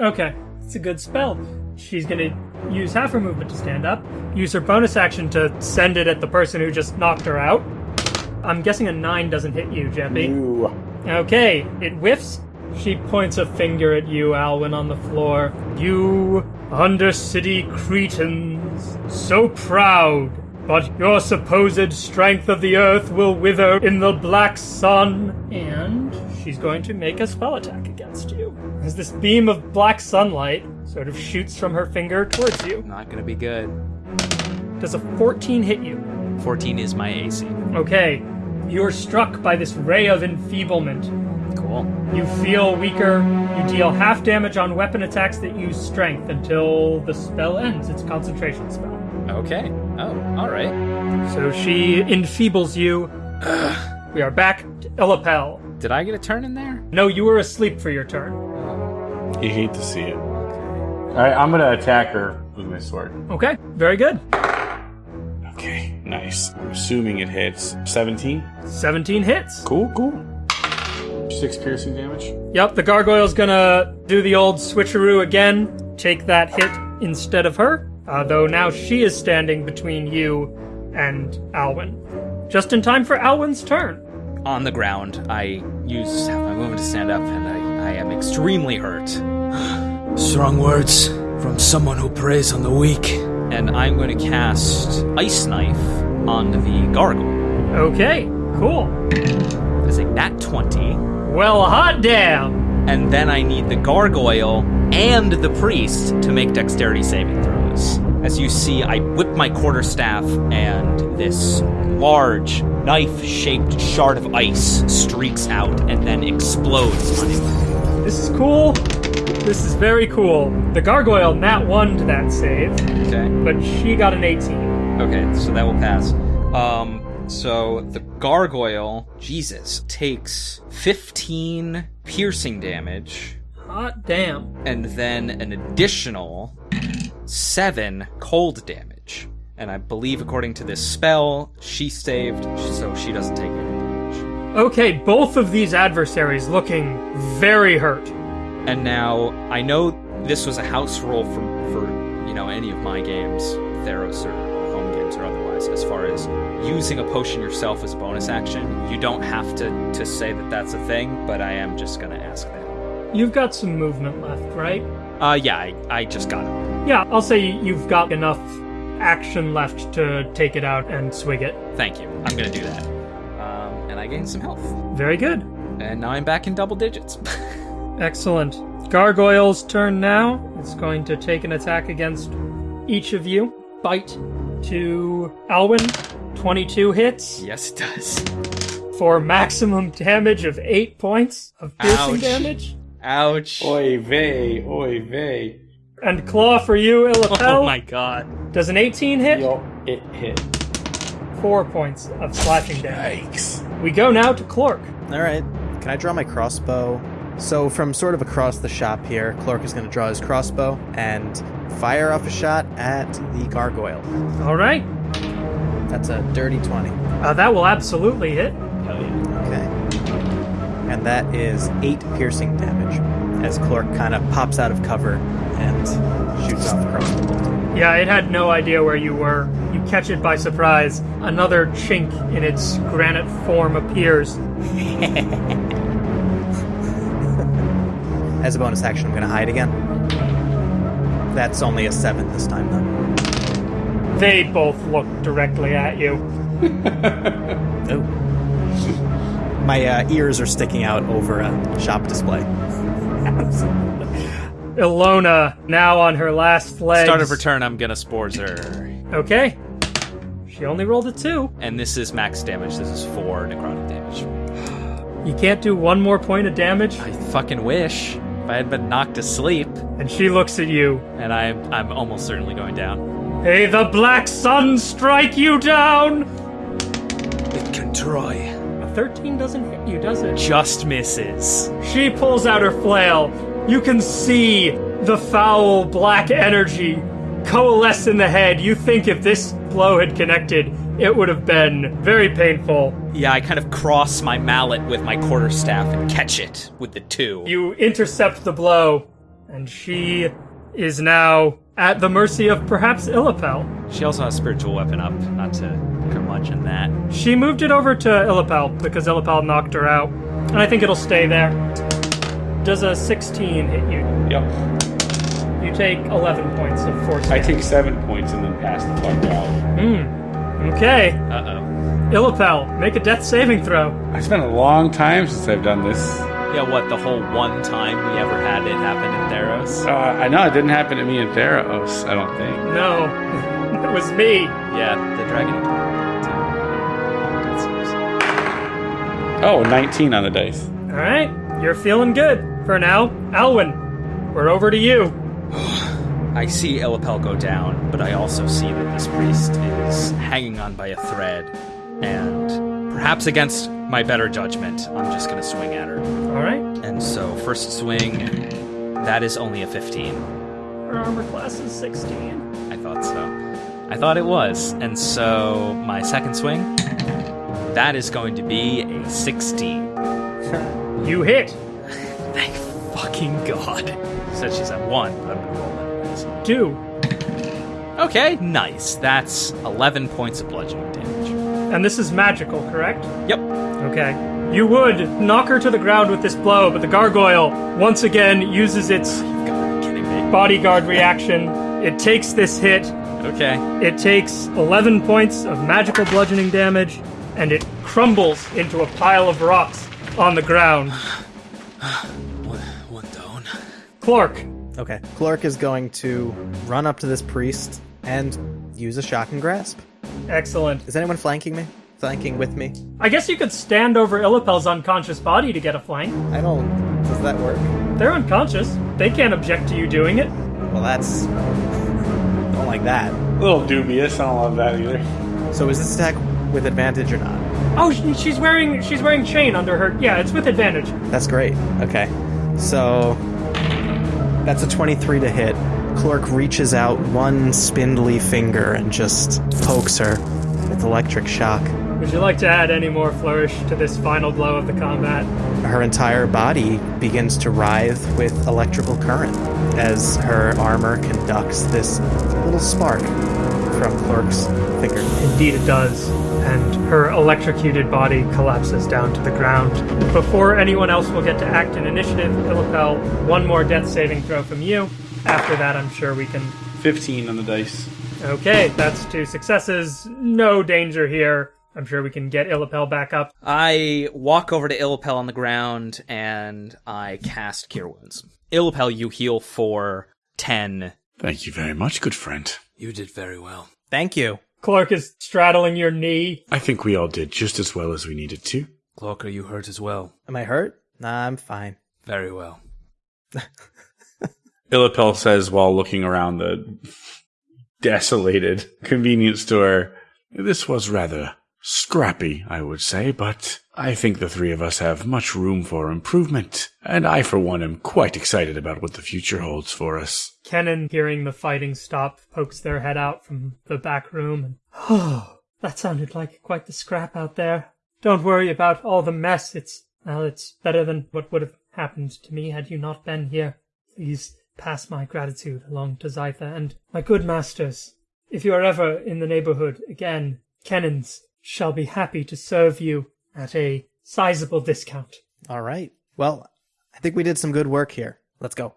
Okay, it's a good spell. She's gonna use half her movement to stand up, use her bonus action to send it at the person who just knocked her out. I'm guessing a 9 doesn't hit you, Jeppy. Ooh. Okay, it whiffs. She points a finger at you, Alwyn, on the floor. You, Undercity Cretans, so proud, but your supposed strength of the earth will wither in the black sun. And she's going to make a spell attack against you. As this beam of black sunlight sort of shoots from her finger towards you. Not gonna be good. Does a 14 hit you? 14 is my AC. Okay, you're struck by this ray of enfeeblement. Cool. You feel weaker. You deal half damage on weapon attacks that use strength until the spell ends. It's a concentration spell. Okay. Oh, alright. So she enfeebles you. we are back to Illapel. Did I get a turn in there? No, you were asleep for your turn. You hate to see it. Alright, I'm gonna attack her with my sword. Okay, very good. Okay, nice. I'm assuming it hits 17. 17 hits. Cool, cool. Six piercing damage. Yep, the gargoyle's gonna do the old switcheroo again, take that hit instead of her, uh, though now she is standing between you and Alwyn. Just in time for Alwyn's turn. On the ground, I use my movement to stand up, and I, I am extremely hurt. Strong words from someone who preys on the weak. And I'm going to cast Ice Knife on the gargoyle. Okay, cool. That is a nat 20. Well, hot damn! And then I need the gargoyle and the priest to make dexterity saving throws. As you see, I whip my quarterstaff, and this large knife shaped shard of ice streaks out and then explodes on him. This is cool. This is very cool. The gargoyle nat 1 to that save, Okay. but she got an 18. Okay, so that will pass. Um, so the gargoyle, Jesus, takes 15 piercing damage Hot damn. and then an additional 7 cold damage. And I believe, according to this spell, she saved, so she doesn't take any damage. Okay, both of these adversaries looking very hurt. And now I know this was a house rule for for you know any of my games, Theros or home games or otherwise. As far as using a potion yourself as a bonus action, you don't have to to say that that's a thing. But I am just gonna ask that. You've got some movement left, right? Uh, yeah, I, I just got it. Yeah, I'll say you've got enough action left to take it out and swig it. Thank you. I'm gonna do that. And I gained some health, Very good. and now I'm back in double digits. [LAUGHS] Excellent. Gargoyle's turn now. It's going to take an attack against each of you. Bite to Alwyn. 22 hits yes, it does. for maximum damage of 8 points of piercing Ouch. damage. Ouch. Oy vey, oy vey. And claw for you, Illapel. Oh my god. Does an 18 hit? Yo, it hit. 4 points of slashing damage. Yikes. We go now to Clork. All right. Can I draw my crossbow? So from sort of across the shop here, Clork is going to draw his crossbow and fire off a shot at the gargoyle. All right. That's a dirty 20. Uh, that will absolutely hit. Okay. And that is 8 piercing damage as Clork kind of pops out of cover and shoots off a crossbow bolt. Yeah, it had no idea where you were. You catch it by surprise. Another chink in its granite form appears. [LAUGHS] As a bonus action, I'm going to hide again. That's only a 7 this time, though. They both look directly at you. [LAUGHS] Oh. My uh, ears are sticking out over a shop display. [LAUGHS] Ilona, now on her last leg. Start of her turn, I'm gonna spores her. Okay. She only rolled a two. And this is max damage. This is four necrotic damage. You can't do one more point of damage. I fucking wish. If I had been knocked asleep, And she looks at you. and I'm I'm almost certainly going down. May the black sun strike you down! It can try. A 13 doesn't hit you, does it? Just misses. She pulls out her flail. You can see the foul black energy coalesce in the head. You think if this blow had connected, it would have been very painful. Yeah, I kind of cross my mallet with my quarterstaff and catch it with the two. You intercept the blow, and she is now at the mercy of perhaps Illapel. She also has spiritual weapon up, not to curmudgeon that. She moved it over to Illapel because Illapel knocked her out, and I think it'll stay there. Does a 16 hit you? Yep. You take 11 points of force. I damage. take seven points and then pass the fuck out. Okay, Uh oh. Illapel, make a death saving throw. It's been a long time since I've done this. Yeah, what, the whole one time we ever had it happen in Theros? Uh, I know it didn't happen to me in Theros, I don't think. No, [LAUGHS] it was me. Yeah, the dragon. Oh, 19 on the dice. All right, you're feeling good for now. Alwyn, we're over to you. [SIGHS] I see Illapel go down, but I also see that this priest is hanging on by a thread, and perhaps against my better judgment, I'm just gonna swing at her. All right, And so, first swing, that is only a 15. Her armor class is 16. I thought so. I thought it was. And so my second swing, that is going to be a 16. You hit. Thank fucking God. [LAUGHS] Said she's at one, but I'm gonna roll anyways. Two. Okay, nice. That's 11 points of bludgeoning damage. And this is magical, correct? Yep. Okay. You would knock her to the ground with this blow, but the gargoyle once again uses its You've got to be kidding me. bodyguard reaction. It takes this hit. Okay. It takes 11 points of magical bludgeoning damage, and it crumbles into a pile of rocks on the ground. [SIGHS] [SIGHS] [SIGHS] One, one. Clork, Okay. Clork is going to run up to this priest and use a shocking grasp. excellent. Is anyone flanking me? Flanking with me? I guess you could stand over Illapel's unconscious body to get a flank. I don't. Does that work? They're unconscious. They can't object to you doing it. Well, that's. Don't like that. A little dubious. I don't love that either. So is this attack with advantage or not? Oh, she's wearing she's wearing chain under her. Yeah, it's with advantage. That's great. Okay. So that's a 23 to hit. Clork reaches out one spindly finger and just pokes her with electric shock. Would you like to add any more flourish to this final blow of the combat? Her entire body begins to writhe with electrical current as her armor conducts this little spark from Clork's finger. Indeed, it does. And her electrocuted body collapses down to the ground. Before anyone else will get to act in initiative, Illapel, one more death saving throw from you. After that, I'm sure we can. 15 on the dice. Okay, that's two successes. No danger here. I'm sure we can get Illapel back up. I walk over to Illapel on the ground and I cast Cure Wounds. Illapel, you heal for 10. Thank you very much, good friend. You did very well. Thank you. Clork is straddling your knee. I think we all did just as well as we needed to. Clork, are you hurt as well? Am I hurt? Nah, I'm fine. Very well. [LAUGHS] Illapel says while looking around the desolated convenience store. This was rather scrappy, I would say, but I think the three of us have much room for improvement, and I, for one, am quite excited about what the future holds for us. Kennen, hearing the fighting stop, pokes their head out from the back room and. Oh, [SIGHS] that sounded like quite the scrap out there. Don't worry about all the mess. It's. Well, it's better than what would have happened to me had you not been here. Please pass my gratitude along to Zytha and my good masters. If you are ever in the neighborhood again, Kennens shall be happy to serve you at a sizable discount. All right. Well, I think we did some good work here. Let's go.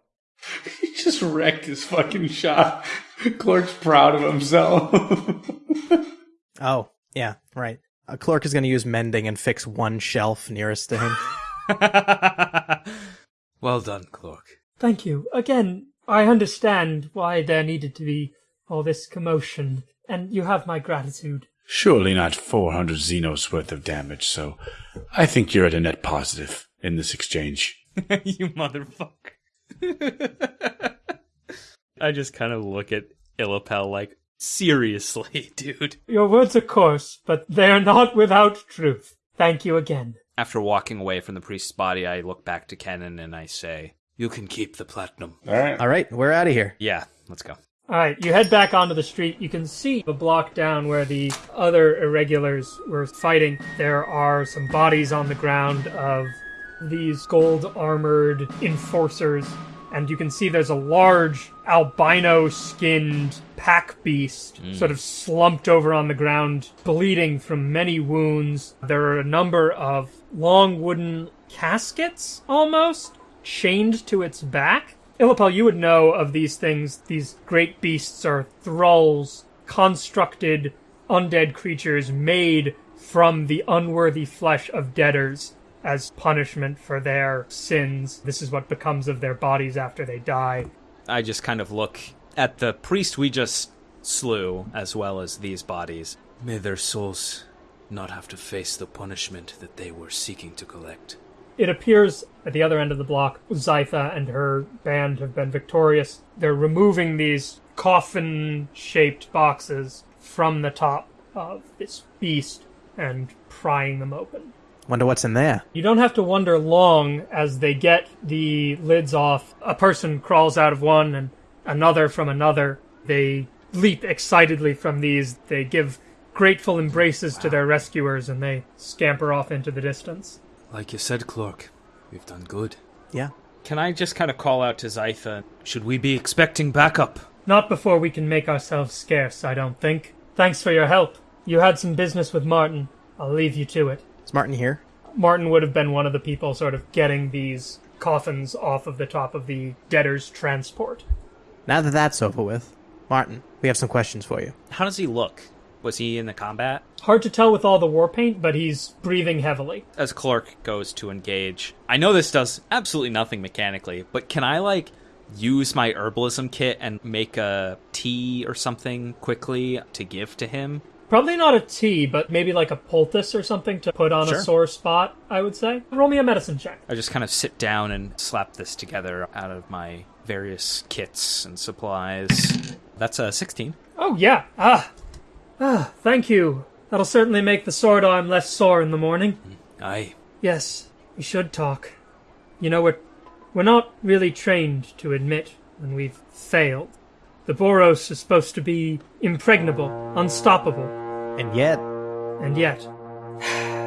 He just wrecked his fucking shop. [LAUGHS] Clork's proud of himself. [LAUGHS] Oh, yeah, right. Uh, Clork is going to use mending and fix one shelf nearest to him. [LAUGHS] Well done, Clork. Thank you. Again, I understand why there needed to be all this commotion, and you have my gratitude. Surely not 400 Zinos worth of damage, so I think you're at a net positive in this exchange. you motherfucker. I just kind of look at Illapel like, seriously, [LAUGHS] dude. Your words are coarse, but they are not without truth. Thank you again. After walking away from the priest's body, I look back to Kennen and I say, You can keep the platinum. All right. All right, we're out of here. Yeah, let's go. All right, you head back onto the street. You can see the block down where the other irregulars were fighting. There are some bodies on the ground of these gold armored enforcers. And you can see there's a large albino skinned pack beast hmm. sort of slumped over on the ground, bleeding from many wounds. There are a number of long wooden caskets almost chained to its back. Illapel, you would know of these things. These great beasts are thralls, constructed undead creatures made from the unworthy flesh of debtors as punishment for their sins. This is what becomes of their bodies after they die. I just kind of look at the priest we just slew, as well as these bodies. May their souls not have to face the punishment that they were seeking to collect. It appears at the other end of the block, Zytha and her band have been victorious. They're removing these coffin shaped boxes from the top of this beast and prying them open. Wonder what's in there. You don't have to wonder long as they get the lids off. A person crawls out of one and another from another. They leap excitedly from these. They give grateful embraces to their rescuers and they scamper off into the distance. Like you said, Clork, we've done good. Yeah. Can I just kind of call out to Zytha? Should we be expecting backup? Not before we can make ourselves scarce, I don't think. Thanks for your help. You had some business with Martin. I'll leave you to it. Is Martin here? Martin would have been one of the people sort of getting these coffins off of the top of the debtor's transport. Now that that's over with, Martin, we have some questions for you. How does he look? Was he in the combat? Hard to tell with all the war paint, but he's breathing heavily. As Clork goes to engage, I know this does absolutely nothing mechanically, but can I like use my herbalism kit and make a tea or something quickly to give to him? Probably not a tea, but maybe like a poultice or something to put on Sure. a sore spot, I would say. Roll me a medicine check. I just kind of sit down and slap this together out of my various kits and supplies. That's a 16. Oh, yeah. Ah. Ah, thank you. That'll certainly make the sword arm less sore in the morning. Aye. Yes, we should talk. You know, we're, we're not really trained to admit when we've failed. The Boros is supposed to be impregnable, unstoppable, And yet, and yet. [SIGHS]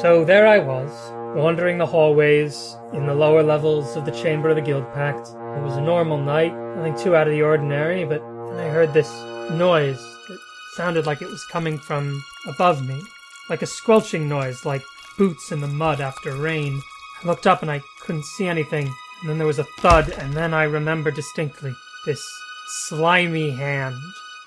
So there I was, wandering the hallways in the lower levels of the Chamber of the Guild Pact. It was a normal night, nothing too out of the ordinary, but then I heard this noise that sounded like it was coming from above me, like a squelching noise, like boots in the mud after rain. I looked up and I couldn't see anything, and then there was a thud, and then I remember distinctly this slimy hand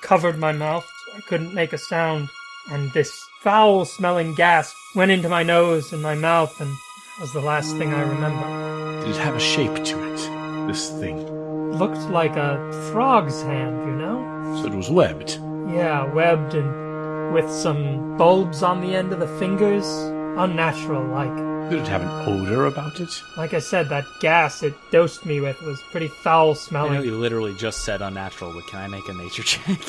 covered my mouth. I couldn't make a sound, and this foul smelling gas went into my nose and my mouth, and that was the last thing I remember. Did it have a shape to it? This thing. looked like a frog's hand, you know? So it was webbed. Yeah, webbed and with some bulbs on the end of the fingers. Unnatural like. Did it have an odor about it? Like I said, that gas it dosed me with was pretty foul I know smelling. you literally just said unnatural, but can I make a nature [LAUGHS] check?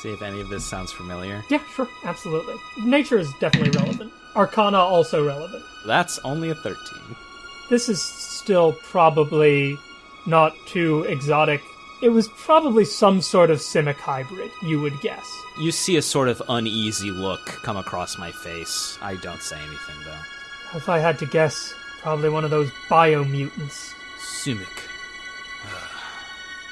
See if any of this sounds familiar. Yeah, sure, absolutely. Nature is definitely relevant. Arcana also relevant. That's only a 13. This is still probably not too exotic. It was probably some sort of Simic hybrid, you would guess. You see a sort of uneasy look come across my face. I don't say anything though. If I had to guess, probably one of those biomutants. Simic. Uh,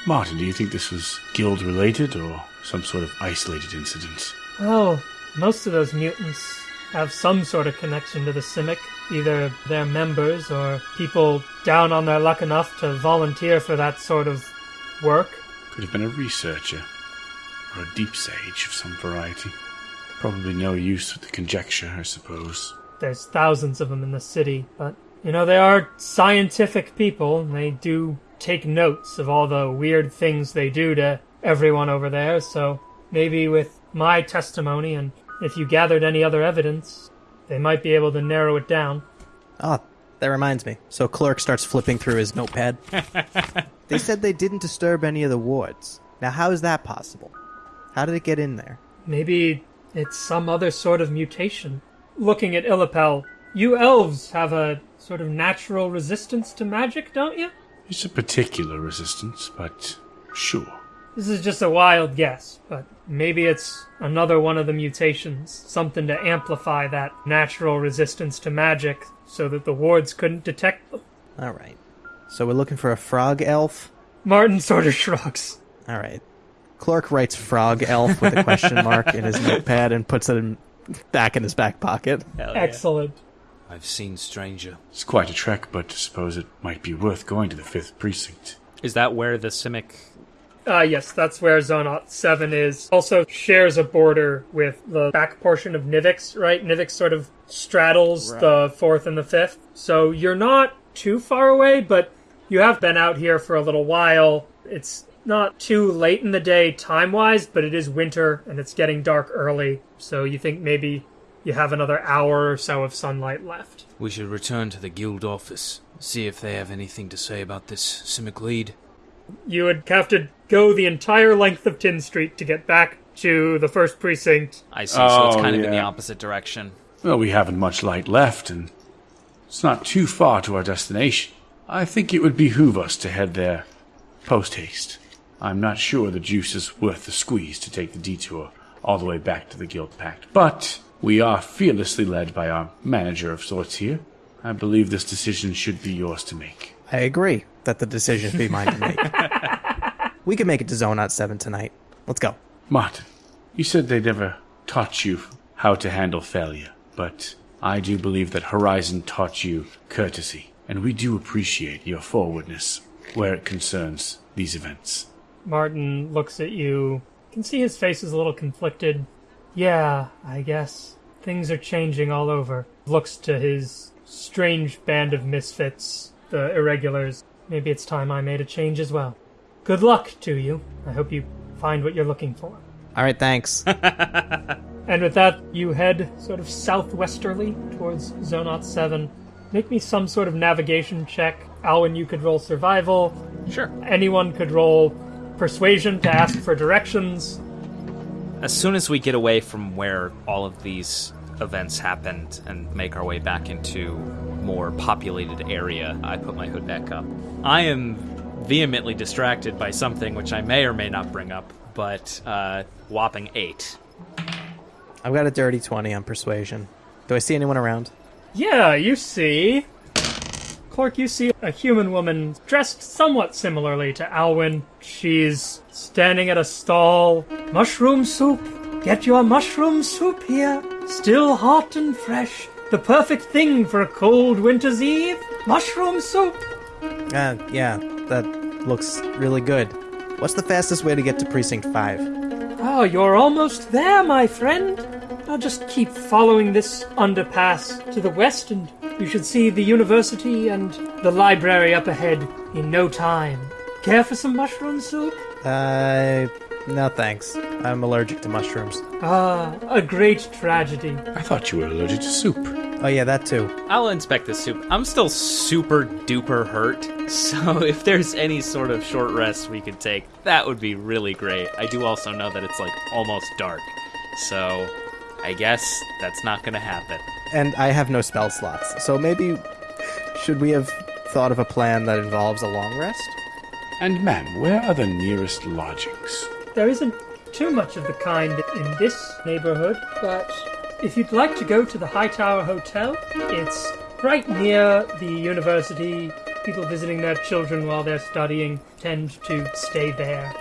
Martin, do you think this was guild related or some sort of isolated incident? Well, most of those mutants have some sort of connection to the Simic. Either they're members or people down on their luck enough to volunteer for that sort of work. Could have been a researcher or a deep sage of some variety. Probably no use with the conjecture, I suppose. There's thousands of them in the city, but you know, they are scientific people, and they do take notes of all the weird things they do to everyone over there, so maybe with my testimony and if you gathered any other evidence, they might be able to narrow it down. oh, that reminds me. So Clork starts flipping through his notepad. [LAUGHS] they said they didn't disturb any of the wards. Now, how is that possible? How did it get in there? Maybe it's some other sort of mutation. Looking at Illapel, you elves have a sort of natural resistance to magic, don't you? It's a particular resistance, but sure. This is just a wild guess, but maybe it's another one of the mutations, something to amplify that natural resistance to magic so that the wards couldn't detect them. All right. So we're looking for a frog elf. Martin sort of shrugs. All right. Clork writes frog elf with a question mark in his notepad and puts it in, back in his back pocket. Excellent. I've seen stranger. It's quite a trek, but I suppose it might be worth going to the 5th Precinct. Is that where the Simic Uh, yes, that's where Zone 7 is. Also shares a border with the back portion of Nivix, right? Nivix sort of straddles the 4th and the 5th. So you're not too far away, but you have been out here for a little while. It's not too late in the day time wise, but it is winter and it's getting dark early. So you think maybe you have another hour or so of sunlight left. We should return to the guild office. See if they have anything to say about this Simic lead. You would have to go the entire length of Tin Street to get back to the first precinct. I see, so it's Oh, kind of in the opposite direction. Well, we haven't much light left, and it's not too far to our destination. I think it would behoove us to head there post haste. I'm not sure the juice is worth the squeeze to take the detour all the way back to the Guild Pact. But we are fearlessly led by our manager of sorts here. I believe this decision should be yours to make. I agree that the decision be mine to make. we can make it to Zonot 7 tonight. Let's go. Martin, you said they never taught you how to handle failure, but I do believe that Horizon taught you courtesy, and we do appreciate your forwardness where it concerns these events. Martin looks at you. You can see his face is a little conflicted. Yeah, I guess. Things are changing all over. Looks to his strange band of misfits, the irregulars. Maybe it's time I made a change as well. Good luck to you. I hope you find what you're looking for. All right, thanks. [LAUGHS] And with that, you head sort of southwesterly towards Zonot 7. Make me some sort of navigation check. Alwyn, you could roll survival. Sure. Anyone could roll persuasion to ask for directions. As soon as we get away from where all of these events happened and make our way back into more populated area, I put my hood back up. I am vehemently distracted by something which I may or may not bring up, but uh, whopping eight. I've got a dirty 20 on persuasion. Do I see anyone around? Yeah, you see. Clork, you see a human woman dressed somewhat similarly to Alwyn. She's standing at a stall. Mushroom soup. Get your mushroom soup here. Still hot and fresh. The perfect thing for a cold winter's eve. Mushroom soup. Uh, yeah, that looks really good. What's the fastest way to get to Precinct 5? Oh, you're almost there, my friend. I'll just keep following this underpass to the west, and you should see the university and the library up ahead in no time. Care for some mushroom soup? Uh, no thanks. I'm allergic to mushrooms. Ah, a great tragedy. I thought you were allergic to soup. Oh, yeah, that too. I'll inspect the soup. I'm still super duper hurt, [LAUGHS] so if there's any sort of short rest we could take, that would be really great. I do also know that it's like almost dark, so I guess that's not gonna happen. And I have no spell slots, so maybe should we have thought of a plan that involves a long rest? And ma'am, where are the nearest lodgings? There isn't too much of the kind in this neighborhood, but if you'd like to go to the Hightower Hotel, it's right near the university. People visiting their children while they're studying tend to stay there.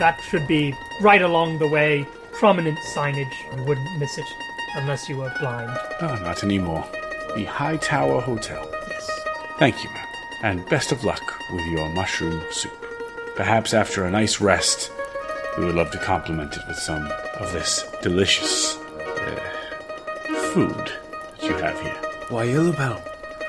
That should be right along the way. Prominent signage. You wouldn't miss it unless you were blind. Oh, not anymore. The High Tower Hotel. Yes. Thank you, ma'am. And best of luck with your mushroom soup. Perhaps after a nice rest, we would love to complement it with some of this delicious uh, food that you have here. Why, Illapel,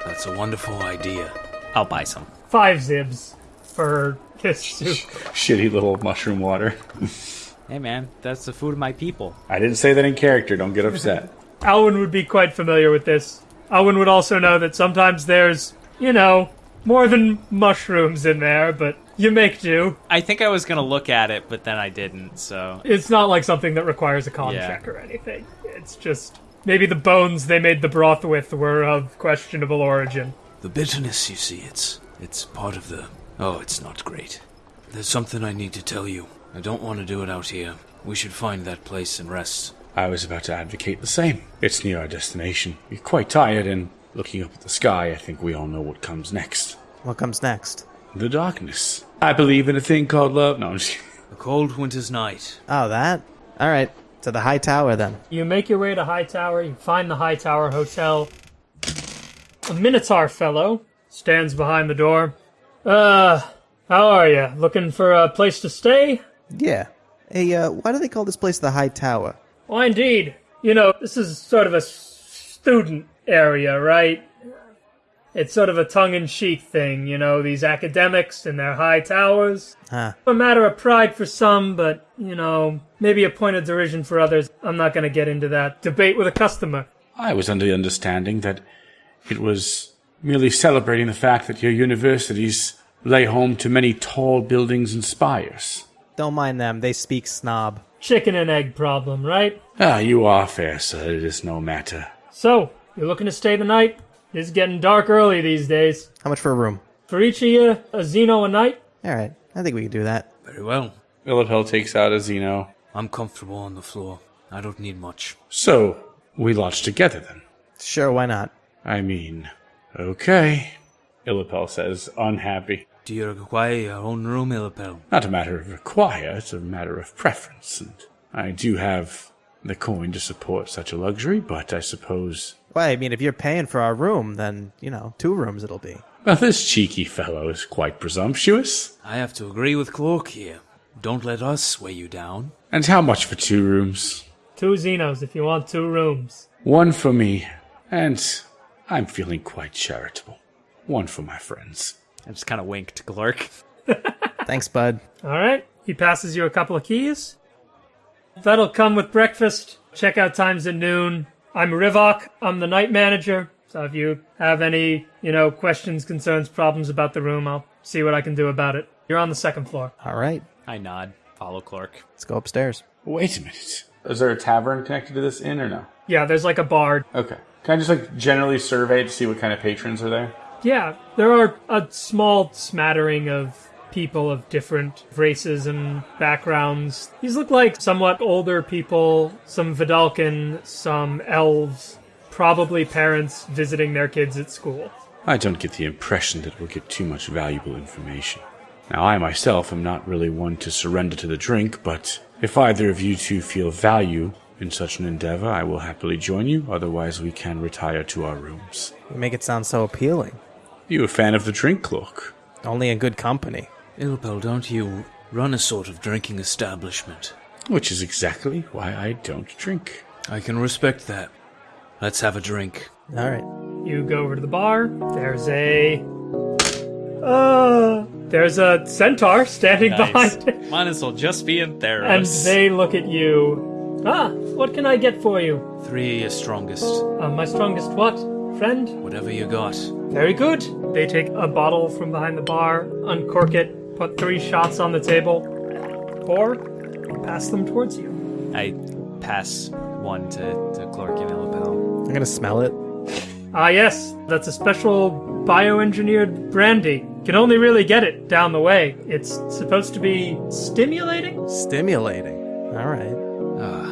that's a wonderful idea. I'll buy some. Five zibs for this soup. Shitty little mushroom water. [LAUGHS] Hey man, that's the food of my people. I didn't say that in character. Don't get upset. [LAUGHS] Alwyn would be quite familiar with this. Alwyn would also know that sometimes there's, you know, more than mushrooms in there, but you make do. I think I was gonna look at it, but then I didn't, so. It's not like something that requires a con Yeah. check or anything. It's just maybe the bones they made the broth with were of questionable origin. The bitterness, you see, it's it's part of the. Oh, it's not great. There's something I need to tell you. I don't want to do it out here. We should find that place and rest. I was about to advocate the same. It's near our destination. We're quite tired, and looking up at the sky, I think we all know what comes next. What comes next? The darkness. I believe in a thing called love. No, I'm just kidding. A cold winter's night. Oh, that? Alright, to the high tower then. You make your way to High Tower. you find the High Tower Hotel. A Minotaur fellow stands behind the door. Uh, how are you? Looking for a place to stay? Yeah. Hey, uh, why do they call this place the high tower? Why, indeed. You know, this is sort of a student area, right? It's sort of a tongue in cheek thing, you know, these academics and their high towers. Huh. A matter of pride for some, but, you know, maybe a point of derision for others. I'm not going to get into that debate with a customer. I was under the understanding that it was merely celebrating the fact that your universities lay home to many tall buildings and spires. Don't mind them, they speak snob. Chicken and egg problem, right? Ah, you are fair, sir. It is no matter. So, you're looking to stay the night? It's getting dark early these days. How much for a room? For each of you, a Zino a night? Alright, I think we can do that. Very well. Illapel takes out a Zino. I'm comfortable on the floor. I don't need much. So, we lodge together then. Sure, why not? I mean, okay. Illapel says, unhappy. Do you require your own room, Illapel? Not a matter of require, it's a matter of preference. And I do have the coin to support such a luxury, but I suppose. Well, I mean, if you're paying for our room, then, you know, two rooms it'll be. Well, this cheeky fellow is quite presumptuous. I have to agree with Clork here. Don't let us sway you down. And how much for two rooms? Two Zinos if you want two rooms. One for me, and I'm feeling quite charitable. One for my friends. I just kind of winked to Clork. [LAUGHS] Thanks, bud. All right. He passes you a couple of keys. That'll come with breakfast. Checkout time's at noon. I'm Rivok. I'm the night manager. So if you have any, you know, questions, concerns, problems about the room, I'll see what I can do about it. You're on the second floor. All right, I nod. Follow Clork. let's go upstairs. Wait a minute. Is there a tavern connected to this inn or no? Yeah, there's like a bar. Okay. Can I just like generally survey to see what kind of patrons are there? Yeah, there are a small smattering of people of different races and backgrounds. These look like somewhat older people, some Vedalken, some elves, probably parents visiting their kids at school. I don't get the impression that we'll get too much valuable information. Now, I myself am not really one to surrender to the drink, but if either of you two feel value in such an endeavor, I will happily join you. Otherwise, we can retire to our rooms. You make it sound so appealing. You a fan of the drink, Clork? Only in good company. Illapel, don't you run a sort of drinking establishment? Which is exactly why I don't drink. I can respect that. Let's have a drink. All right. You go over to the bar. There's a. Uh, there's a centaur standing behind it. Might as well just be in there, And they look at you. Ah, what can I get for you? Three your strongest. Uh, my strongest what? Friend? Whatever you got. Very good. They take a bottle from behind the bar, uncork it, put three shots on the table, pour, and pass them towards you. I pass one to, to Clork and Illapel. I'm gonna smell it. Ah, yes, that's a special bioengineered brandy. Can only really get it down the way. It's supposed to be stimulating? Stimulating. All right. Ah,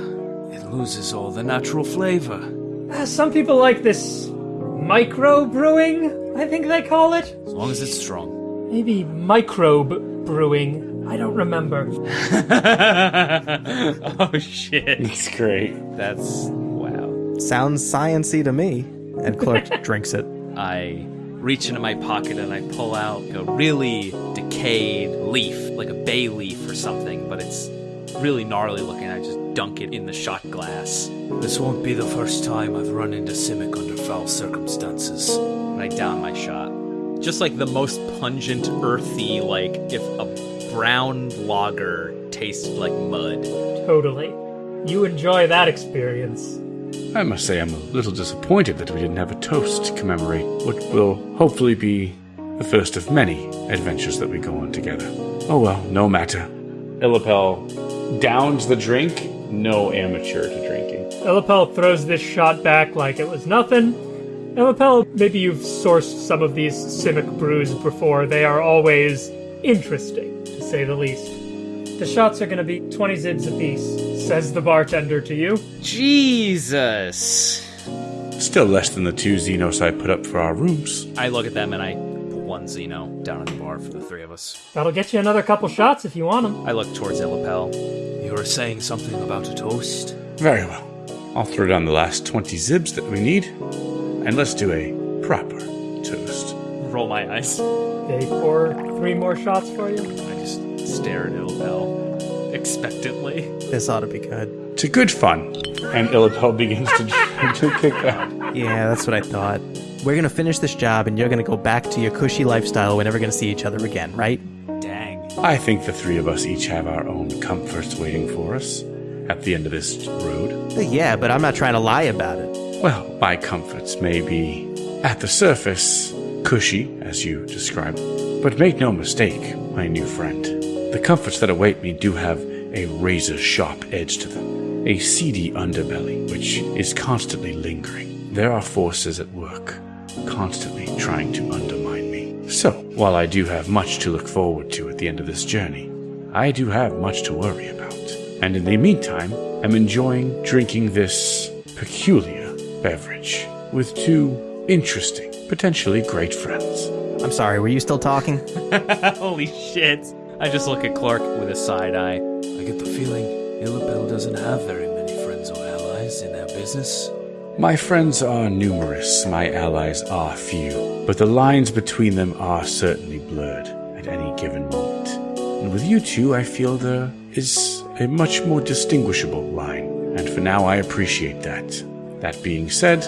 it loses all the natural flavor. Uh, some people like this micro brewing, I think they call it. As long as it's strong. Maybe microbe brewing. I don't remember. [LAUGHS] oh shit. It's great. That's wow. Sounds sciency to me. And Clork [LAUGHS] drinks it. I reach into my pocket and I pull out a really decayed leaf, like a bay leaf or something, but it's really gnarly looking. I just dunk it in the shot glass. This won't be the first time I've run into Simic under foul circumstances. and I down my shot. Just like the most pungent, earthy, like if a brown lager tastes like mud. Totally. You enjoy that experience. I must say I'm a little disappointed that we didn't have a toast to commemorate what will hopefully be the first of many adventures that we go on together. Oh well, no matter. Illapel downs the drink. No amateur to drinking. Illapel throws this shot back like it was nothing. Illapel, maybe you've sourced some of these Simic brews before. They are always interesting, to say the least. The shots are going to be 20 zibs apiece, says the bartender to you. Jesus. Still less than the two Zinos I put up for our rooms. I look at them and I put one Zino down at the bar for the three of us. That'll get you another couple shots if you want them. I look towards Illapel. You were saying something about a toast? Very well. I'll throw down the last 20 zibs that we need, and let's do a proper toast. Roll my eyes. They pour three more shots for you. I just stare at Illapel expectantly. This ought to be good. To good fun. And Illapel begins to, [LAUGHS] to kick out. Yeah, that's what I thought. We're gonna finish this job and you're gonna go back to your cushy lifestyle. We're never gonna see each other again, right? Dang. I think the three of us each have our own comforts waiting for us at the end of this road. Uh, yeah, but I'm not trying to lie about it. Well, my comforts may be, at the surface, cushy, as you described. But make no mistake, my new friend, the comforts that await me do have a razor sharp edge to them, a seedy underbelly which is constantly lingering. There are forces at work, constantly trying to undermine me. So, while I do have much to look forward to at the end of this journey, I do have much to worry about. And in the meantime, I'm enjoying drinking this peculiar beverage with two interesting, potentially great friends. I'm sorry, were you still talking? [LAUGHS] Holy shit. I just look at Clork with a side eye. I get the feeling Illapel doesn't have very many friends or allies in our business. My friends are numerous, my allies are few, but the lines between them are certainly blurred at any given moment. And with you two, I feel there is a much more distinguishable line, and for now I appreciate that. That being said,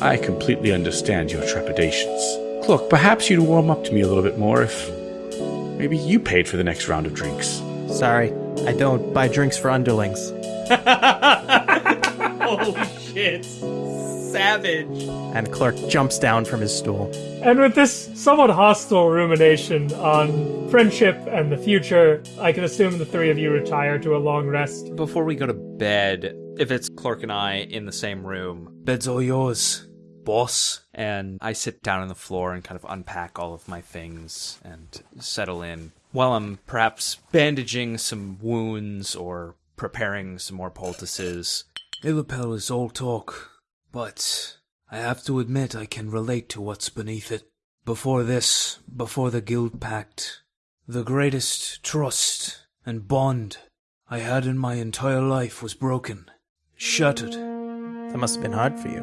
I completely understand your trepidations. Look, perhaps you'd warm up to me a little bit more if maybe you paid for the next round of drinks. Sorry, I don't buy drinks for underlings. [LAUGHS] Holy shit. Savage. And Clork jumps down from his stool. And with this somewhat hostile rumination on friendship and the future, I can assume the three of you retire to a long rest. Before we go to bed, if it's Clork and I in the same room, Bed's all yours, boss. and I sit down on the floor and kind of unpack all of my things and settle in while I'm perhaps bandaging some wounds or preparing some more poultices. Illapel is all talk, but I have to admit I can relate to what's beneath it. Before this, before the Guild Pact, the greatest trust and bond I had in my entire life was broken, shattered. That must have been hard for you.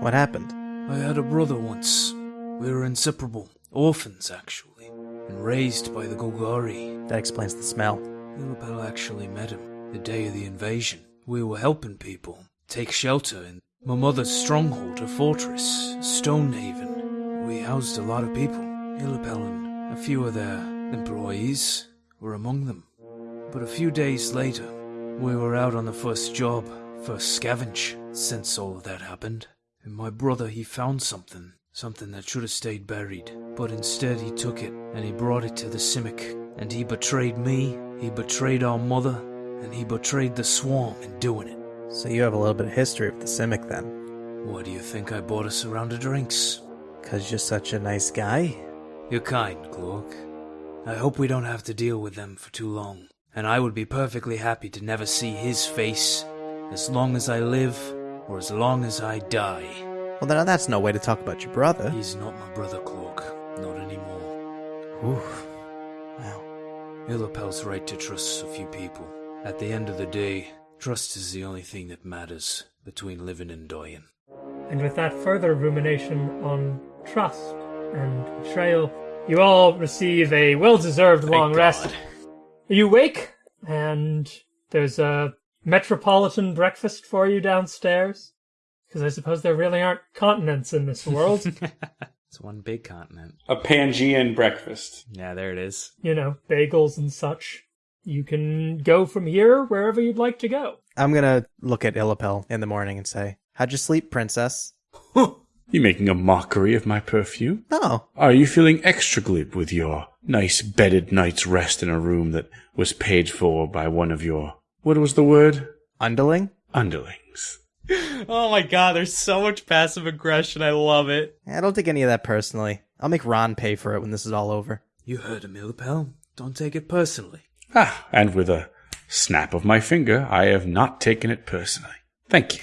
What happened? I had a brother once. We were inseparable, orphans actually, and raised by the Golgari. That explains the smell. Illapel actually met him the day of the invasion. We were helping people take shelter in my mother's stronghold, a fortress, Stonehaven. We housed a lot of people. Illapel a few of their employees were among them. But a few days later, we were out on the first job, first scavenge, since all of that happened. And my brother, he found something, something that should have stayed buried. But instead, he took it and he brought it to the Simic. And he betrayed me, he betrayed our mother, and he betrayed the swarm in doing it. So you have a little bit of history with the Simic then. Why do you think I bought us a round of drinks? Because you're such a nice guy. You're kind, Clork. I hope we don't have to deal with them for too long. And I would be perfectly happy to never see his face as long as I live or as long as I die. Well, then that's no way to talk about your brother. He's not my brother, Clork. Not anymore. Oof. Wow. Illapel's right to trust a few people. At the end of the day, trust is the only thing that matters between living and dying. And with that further rumination on trust and betrayal, you all receive a well deserved long rest. You wake, and there's a metropolitan breakfast for you downstairs. Because I suppose there really aren't continents in this world. [LAUGHS] It's one big continent. A Pangean breakfast. Yeah, there it is. you know, bagels and such. You can go from here wherever you'd like to go. I'm gonna look at Illapel in the morning and say, How'd you sleep, princess? You making a mockery of my perfume? No. Are you feeling extra glib with your nice bedded night's rest in a room that was paid for by one of your what was the word? Underling? Underlings. [LAUGHS] Oh my god, there's so much passive aggression. I love it. I don't take any of that personally. I'll make Ron pay for it when this is all over. You heard him, Illapel. Don't take it personally. Ah, and with a snap of my finger, I have not taken it personally. Thank you.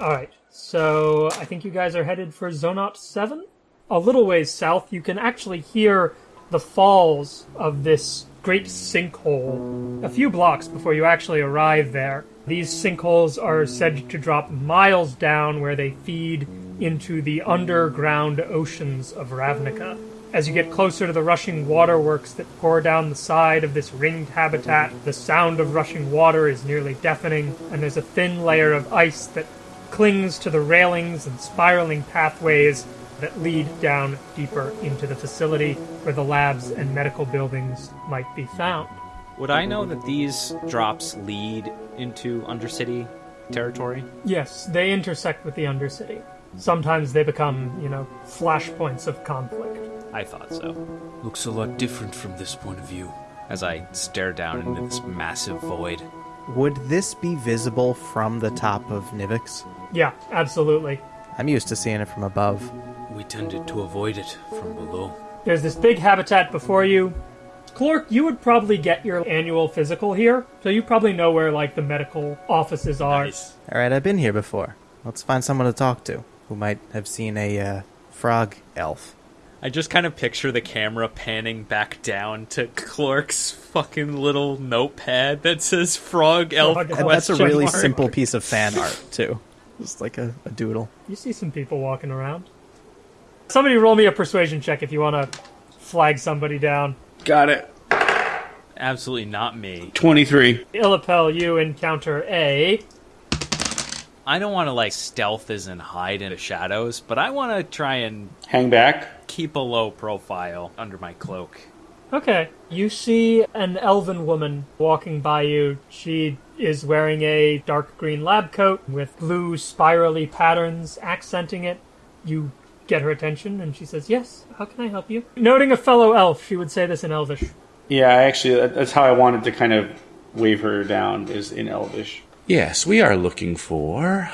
Alright, so I think you guys are headed for Zonot 7? A little ways south, you can actually hear the falls of this great sinkhole a few blocks before you actually arrive there. These sinkholes are said to drop miles down where they feed into the underground oceans of Ravnica. As you get closer to the rushing waterworks that pour down the side of this ringed habitat, the sound of rushing water is nearly deafening, and there's a thin layer of ice that clings to the railings and spiraling pathways that lead down deeper into the facility where the labs and medical buildings might be found. Would I know that these drops lead into Undercity territory? Yes, they intersect with the Undercity. Sometimes they become, you know, flashpoints of conflict. I thought so. Looks a lot different from this point of view. As I stare down into this massive void. Would this be visible from the top of Nivix? Yeah, absolutely. I'm used to seeing it from above. We tended to avoid it from below. There's this big habitat before you, Clork, you would probably get your annual physical here, so you probably know where like the medical offices are. Nice. All right, I've been here before. Let's find someone to talk to who might have seen a uh, frog elf. I just kind of picture the camera panning back down to Clork's fucking little notepad that says "Frog Elf." Frog Elf. And that's a really mark. simple piece of fan art too. Just like a, a doodle. You see some people walking around. Somebody roll me a persuasion check if you want to flag somebody down. Got it. Absolutely not me. 23. Illapel, you encounter a. I don't want to like stealth as in hide in the shadows, but I want to try and Hang back. Keep a low profile under my cloak. Okay. You see an elven woman walking by you. She is wearing a dark green lab coat with blue spirally patterns accenting it. You get her attention and she says, Yes, how can I help you? Noting a fellow elf, she would say this in Elvish. Yeah, I actually, that's how I wanted to kind of wave her down, is in Elvish. Yes, we are looking for.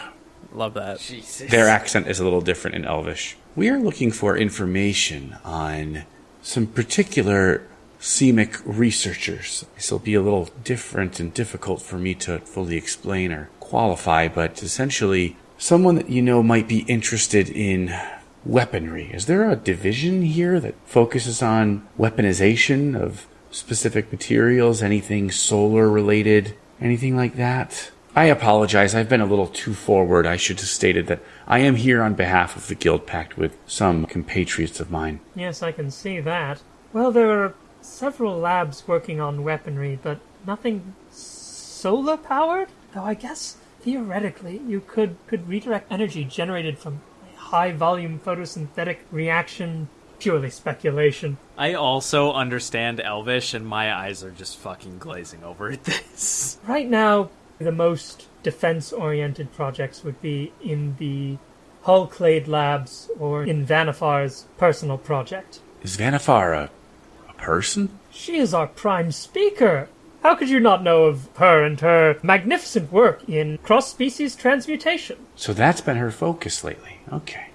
Love that. Jesus. Their accent is a little different in Elvish. We are looking for information on some particular Simic researchers. This will be a little different and difficult for me to fully explain or qualify, but essentially, someone that you know might be interested in weaponry. Is there a division here that focuses on weaponization of specific materials, anything solar related, anything like that? I apologize. I've been a little too forward. I should have stated that I am here on behalf of the Guild Pact with some compatriots of mine. Yes, I can see that. Well, there are several labs working on weaponry, but nothing solar powered? Though I guess theoretically you could, could redirect energy generated from a high volume photosynthetic reaction. Purely speculation. I also understand Elvish, and my eyes are just fucking glazing over at this. Right now, the most defense oriented projects would be in the Hull Clade Labs or in Vannifar's personal project. Is Vannifar a, a person? She is our prime speaker. How could you not know of her and her magnificent work in cross species transmutation? So that's been her focus lately. Okay.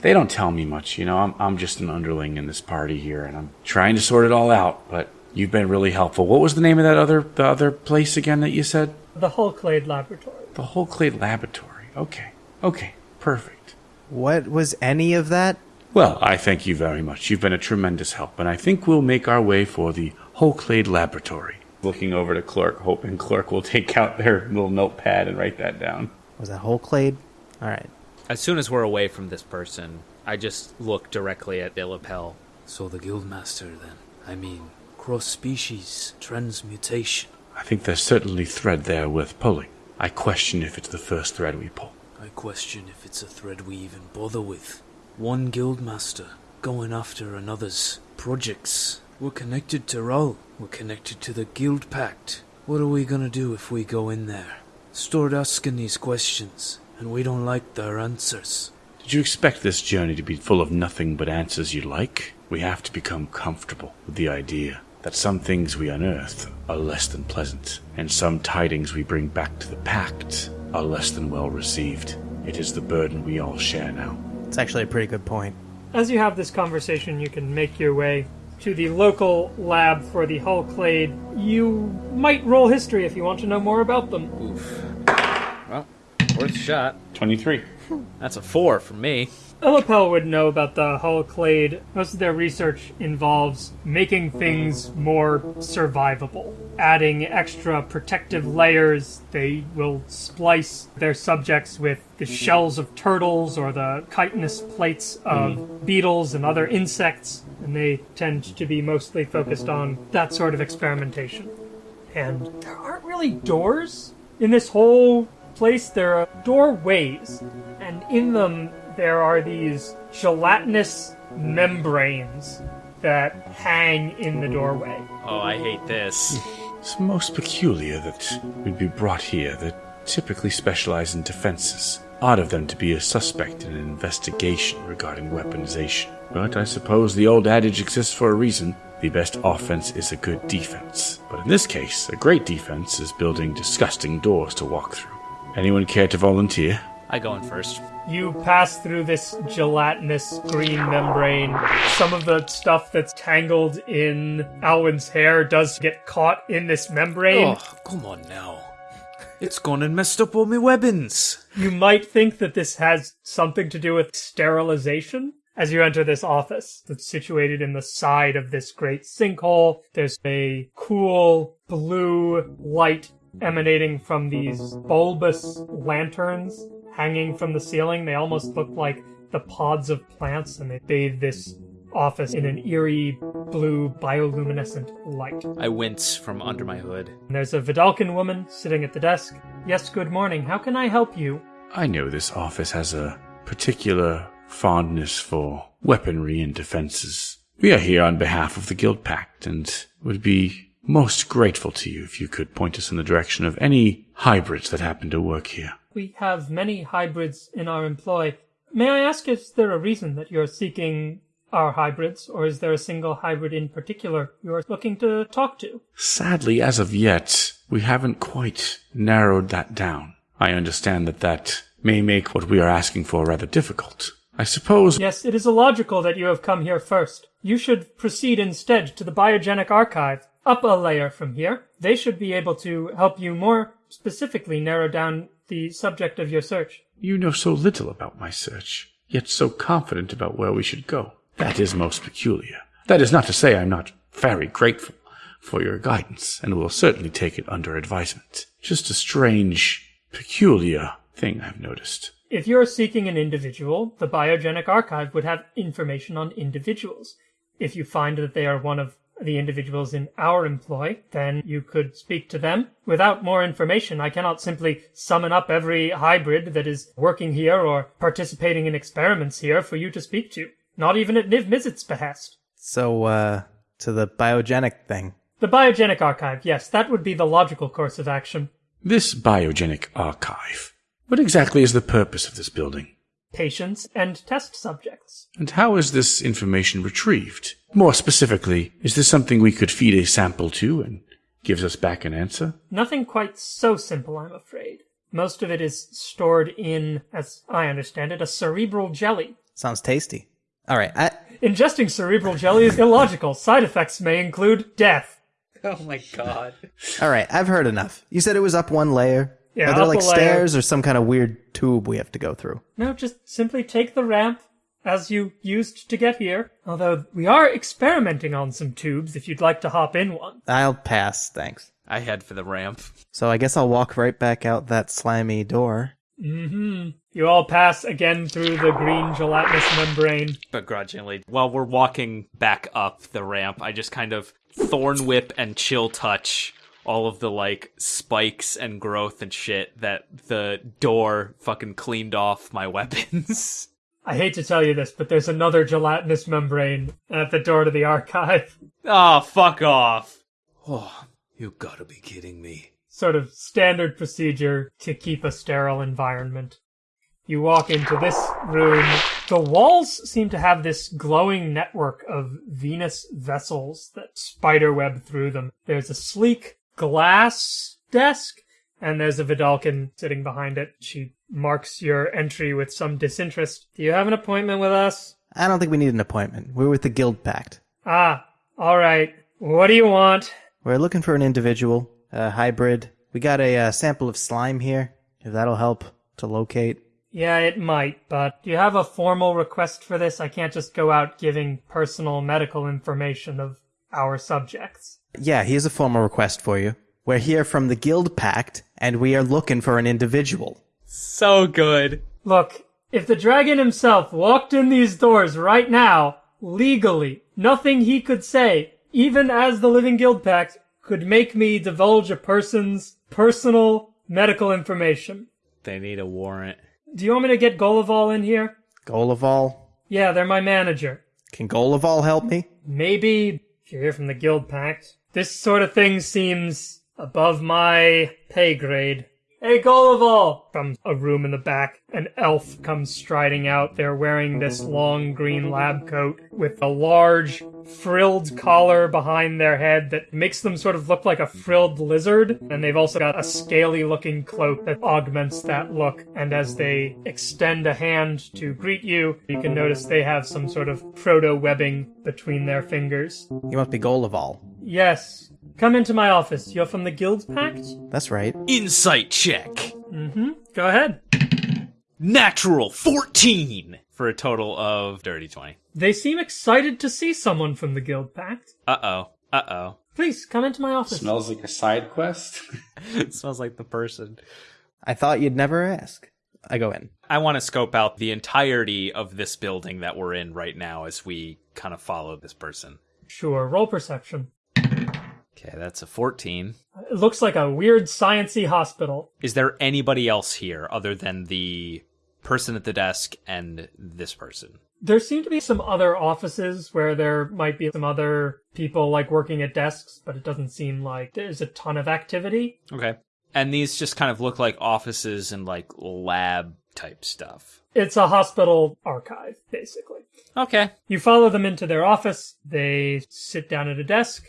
They don't tell me much, you know. I'm, I'm just an underling in this party here, and I'm trying to sort it all out. But you've been really helpful. What was the name of that other the other place again that you said? The Hull Clade Laboratory. The Hull Clade Laboratory. Okay. Okay. Perfect. What was any of that? Well, I thank you very much. You've been a tremendous help, and I think we'll make our way for the Hull Clade Laboratory. Looking over to Clork, hoping Clork will take out their little notepad and write that down. Was that hull clade? All right. As soon as we're away from this person, I just look directly at Illapel. So the Guildmaster, then. I mean, cross species transmutation. I think there's certainly thread there worth pulling. I question if it's the first thread we pull. I question if it's a thread we even bother with. One Guildmaster going after another's projects. We're connected to Ral. We're connected to the Guild Pact. What are we gonna do if we go in there? Start asking these questions, and we don't like their answers. Did you expect this journey to be full of nothing but answers you like? We have to become comfortable with the idea that some things we unearth are less than pleasant, and some tidings we bring back to the Pact are less than well received. It is the burden we all share now. It's actually a pretty good point. As you have this conversation, you can make your way to the local lab for the Hull Clade. You might roll history if you want to know more about them. Oof. Well, worth a shot. 23. That's a four for me. Illapel would know about the Hull Clade. Most of their research involves making things more survivable, adding extra protective layers. They will splice their subjects with the shells of turtles or the chitinous plates of beetles and other insects, and they tend to be mostly focused on that sort of experimentation. And there aren't really doors in this whole place. There are doorways, and in them there are these gelatinous membranes that hang in the doorway. Oh, I hate this. It's most peculiar that we'd be brought here that typically specialize in defenses. Odd of them to be a suspect in an investigation regarding weaponization. But I suppose the old adage exists for a reason. The best offense is a good defense. But in this case, a great defense is building disgusting doors to walk through. Anyone care to volunteer? I go in first. You pass through this gelatinous green membrane. Some of the stuff that's tangled in Alwyn's hair does get caught in this membrane. Oh, come on now. It's gone and messed up all my weapons. You might think that this has something to do with sterilization. As you enter this office that's situated in the side of this great sinkhole, there's a cool blue light emanating from these bulbous lanterns hanging from the ceiling. They almost look like the pods of plants, and they bathe this office in an eerie blue bioluminescent light. I wince from under my hood. And there's a Vedalken woman sitting at the desk. Yes, good morning. How can I help you? I know this office has a particular fondness for weaponry and defenses. We are here on behalf of the Guild Pact and would be most grateful to you if you could point us in the direction of any hybrids that happen to work here. We have many hybrids in our employ. May I ask, is there a reason that you're seeking our hybrids, or is there a single hybrid in particular you're looking to talk to? Sadly, as of yet, we haven't quite narrowed that down. I understand that that may make what we are asking for rather difficult. I suppose Yes, it is illogical that you have come here first. You should proceed instead to the Biogenic Archive, up a layer from here. They should be able to help you more specifically narrow down the subject of your search. you know so little about my search, yet so confident about where we should go. That is most peculiar. That is not to say I'm not very grateful for your guidance, and will certainly take it under advisement. Just a strange, peculiar thing I've noticed. If you're seeking an individual, the Biogenic Archive would have information on individuals. If you find that they are one of the individuals in our employ, then you could speak to them. Without more information, I cannot simply summon up every hybrid that is working here or participating in experiments here for you to speak to. Not even at Niv Mizzet's behest. So, uh, to the biogenic thing. The Biogenic Archive, yes, that would be the logical course of action. This biogenic archive. What exactly is the purpose of this building? Patients and test subjects. And how is this information retrieved? More specifically, is this something we could feed a sample to and gives us back an answer? Nothing quite so simple, I'm afraid. Most of it is stored in, as I understand it, a cerebral jelly. Sounds tasty. All right, I, Ingesting cerebral jelly is illogical. Side effects may include death. Oh my god. all right. I've heard enough. You said it was up one layer. Yeah, Are there like a stairs or some kind of weird tube we have to go through? No, just simply take the ramp as you used to get here. Although we are experimenting on some tubes if you'd like to hop in one. I'll pass, thanks. I head for the ramp. So I guess I'll walk right back out that slimy door. Mm-hmm. You all pass again through the green gelatinous membrane. Begrudgingly. While we're walking back up the ramp, I just kind of thorn whip and chill touch all of the like spikes and growth and shit that the door fucking cleaned off my [LAUGHS] weapons. I hate to tell you this, but there's another gelatinous membrane at the door to the archive. oh, fuck off. Oh, you gotta be kidding me. sort of standard procedure to keep a sterile environment. You walk into this room. The walls seem to have this glowing network of venous vessels that spiderweb through them. There's a sleek glass desk, and there's a Vedalken sitting behind it. She marks your entry with some disinterest. Do you have an appointment with us? I don't think we need an appointment. We're with the Guild Pact. Ah, alright. What do you want? We're looking for an individual, a hybrid. We got a uh, sample of slime here, if that'll help to locate. Yeah, it might, but do you have a formal request for this? I can't just go out giving personal medical information of our subjects. Yeah, here's a formal request for you. We're here from the Guild Pact, and we are looking for an individual. So good. Look, if the dragon himself walked in these doors right now, legally, nothing he could say, even as the Living Guild Pact, could make me divulge a person's personal medical information. They need a warrant. Do you want me to get Golival in here? Golaval? Yeah, they're my manager. Can Golaval help me? Maybe if you're here from the Guild Pact. This sort of thing seems above my pay grade. Hey, Gullival! From a room in the back, an elf comes striding out. They're wearing this long green lab coat with a large frilled collar behind their head that makes them sort of look like a frilled lizard. And they've also got a scaly looking cloak that augments that look. And as they extend a hand to greet you, you can notice they have some sort of proto webbing between their fingers. You must be Golival. Yes. Come into my office. You're from the Guild Pact? That's right. Insight check. Mm-hmm. Go ahead. Natural 14 for a total of dirty 20. They seem excited to see someone from the Guild Pact. Uh oh. Uh oh. Please come into my office. Smells like a side quest. it [LAUGHS] smells like the person. I thought you'd never ask. I go in. I want to scope out the entirety of this building that we're in right now as we kind of follow this person. Sure. Roll perception. Okay, that's a 14. It looks like a weird sciency hospital. Is there anybody else here other than the person at the desk and this person? There seem to be some other offices where there might be some other people like working at desks, but it doesn't seem like there's a ton of activity. Okay. And these just kind of look like offices and like lab type stuff. It's a hospital archive, basically. Okay. You follow them into their office. They sit down at a desk.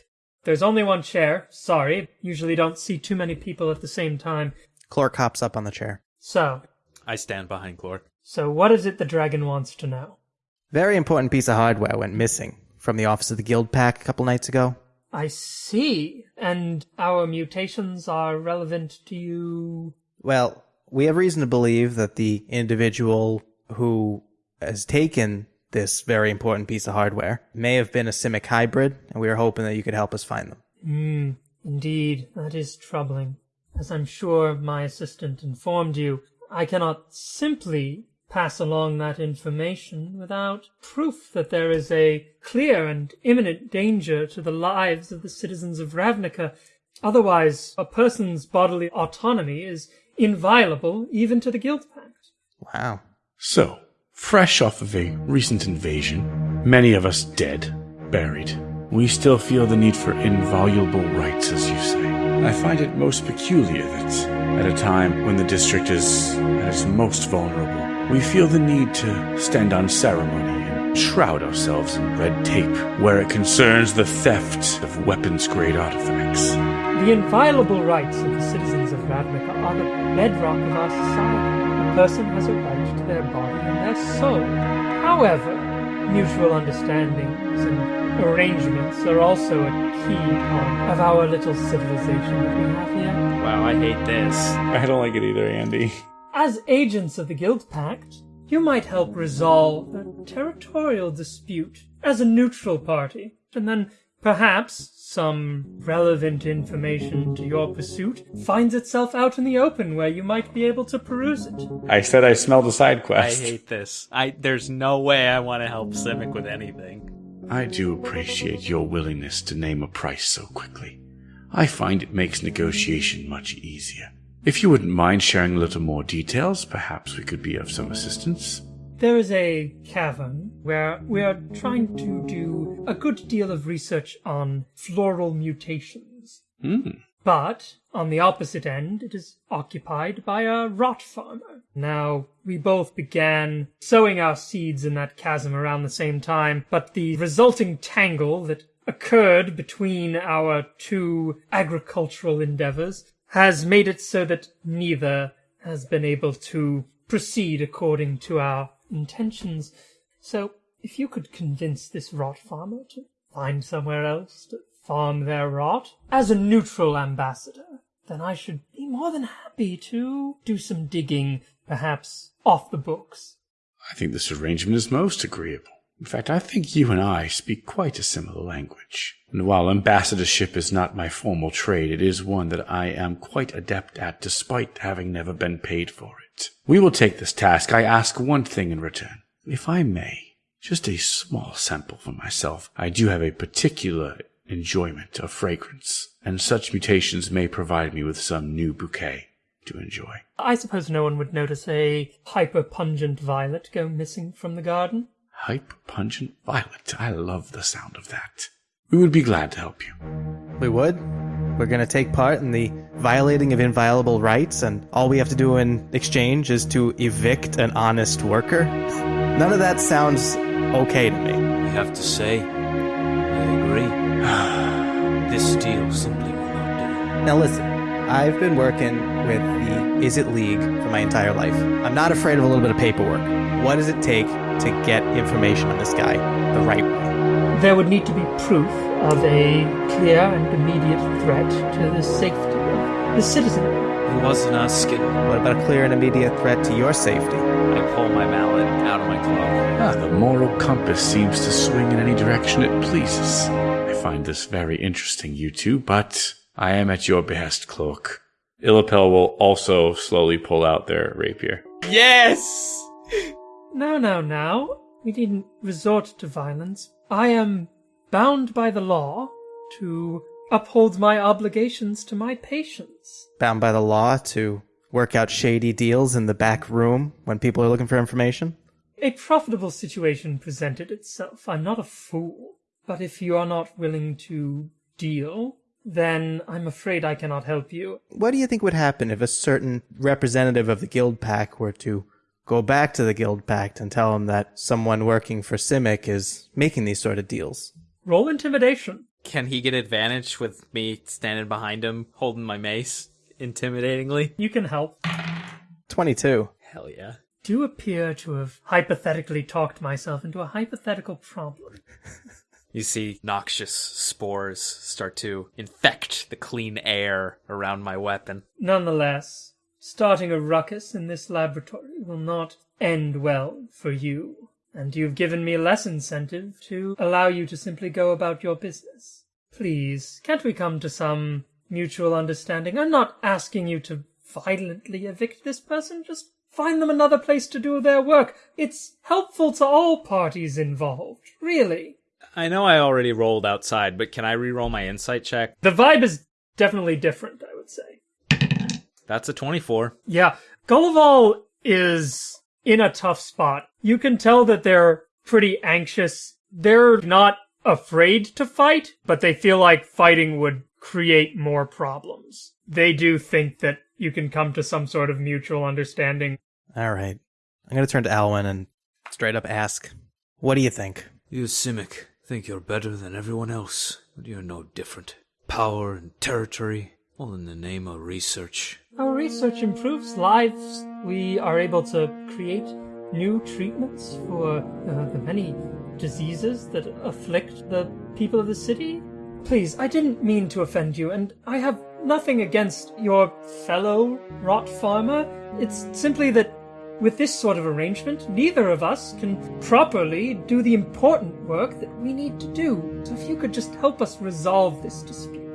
There's only one chair. Sorry. Usually don't see too many people at the same time. Clork hops up on the chair. So, I stand behind Clork. so what is it the dragon wants to know? Very important piece of hardware went missing from the office of the Guild Pact a couple nights ago. I see. And our mutations are relevant to you. Well, we have reason to believe that the individual who has taken this very important piece of hardware may have been a Simic hybrid, and we are hoping that you could help us find them. Hmm. Indeed, that is troubling. As I'm sure my assistant informed you, I cannot simply pass along that information without proof that there is a clear and imminent danger to the lives of the citizens of Ravnica. Otherwise, a person's bodily autonomy is inviolable even to the Guild Pact. Wow. So, fresh off of a recent invasion, many of us dead, buried, we still feel the need for inviolable rights, as you say. I find it most peculiar that, at a time when the district is at its most vulnerable, we feel the need to stand on ceremony and shroud ourselves in red tape where it concerns the theft of weapons grade artifacts. The inviolable rights of the citizens of Ravnica are the bedrock of our society. A person has a right their body and their soul. However, mutual understandings and arrangements are also a key part of our little civilization that we have here. Wow, I hate this. I don't like it either, Andy. As agents of the Guild Pact, you might help resolve a territorial dispute as a neutral party, and then perhaps some relevant information to your pursuit finds itself out in the open where you might be able to peruse it. I said I smelled a side quest. I hate this. I there's no way I want to help Simic with anything. I do appreciate your willingness to name a price so quickly. I find it makes negotiation much easier. If you wouldn't mind sharing a little more details, perhaps we could be of some assistance. There is a cavern where we are trying to do a good deal of research on floral mutations. Hmm. But on the opposite end, it is occupied by a rot farmer. Now, we both began sowing our seeds in that chasm around the same time, but the resulting tangle that occurred between our two agricultural endeavors has made it so that neither has been able to proceed according to our intentions. So, if you could convince this rot farmer to find somewhere else to farm their rot as a neutral ambassador, then I should be more than happy to do some digging, perhaps off the books. I think this arrangement is most agreeable. In fact, I think you and I speak quite a similar language. And while ambassadorship is not my formal trade, it is one that I am quite adept at despite having never been paid for it. We will take this task. I ask one thing in return. If I may, just a small sample for myself. I do have a particular enjoyment of fragrance, and such mutations may provide me with some new bouquet to enjoy. I suppose no one would notice a hyper pungent violet go missing from the garden. Hyper pungent violet. I love the sound of that. We would be glad to help you. We would? We're going to take part in the violating of inviolable rights, and all we have to do in exchange is to evict an honest worker? None of that sounds okay to me. I have to say, I agree. [SIGHS] this deal simply will not do. Now, listen, I've been working with the Izzet League for my entire life. I'm not afraid of a little bit of paperwork. What does it take to get information on this guy the right way? There would need to be proof of a clear and immediate threat to the safety of the citizen. He wasn't asking. What about a clear and immediate threat to your safety? I pull my mallet out of my cloak. Ah, the moral compass seems to swing in any direction it pleases. I find this very interesting, you two, but I am at your behest, Clork. Illapel will also slowly pull out their rapier. Yes! No, no, no. We needn't resort to violence. I am bound by the law to uphold my obligations to my patients. Bound by the law to work out shady deals in the back room when people are looking for information? A profitable situation presented itself. I'm not a fool. But if you are not willing to deal, then I'm afraid I cannot help you. What do you think would happen if a certain representative of the Guild Pact were to go back to the Guild Pact and tell them that someone working for Simic is making these sort of deals? Roll intimidation. Can he get advantage with me standing behind him, holding my mace, intimidatingly? You can help. 22. Hell yeah. Do appear to have hypothetically talked myself into a hypothetical problem. [LAUGHS] You see noxious spores start to infect the clean air around my weapon. Nonetheless, starting a ruckus in this laboratory will not end well for you, and you've given me less incentive to allow you to simply go about your business. Please, can't we come to some mutual understanding? I'm not asking you to violently evict this person, just find them another place to do their work. It's helpful to all parties involved, really. I know I already rolled outside, but can I re-roll my insight check? The vibe is definitely different, I. That's a 24. Yeah, Gullival is in a tough spot. You can tell that they're pretty anxious. They're not afraid to fight, but they feel like fighting would create more problems. They do think that you can come to some sort of mutual understanding. All right. I'm going to turn to Alwyn and straight up ask, what do you think? You, Simic, think you're better than everyone else, but you're no different. Power and territory, all in the name of research. Our research improves lives. We are able to create new treatments for uh, the many diseases that afflict the people of the city. Please, I didn't mean to offend you, and I have nothing against your fellow rot farmer. It's simply that with this sort of arrangement, neither of us can properly do the important work that we need to do. So if you could just help us resolve this dispute.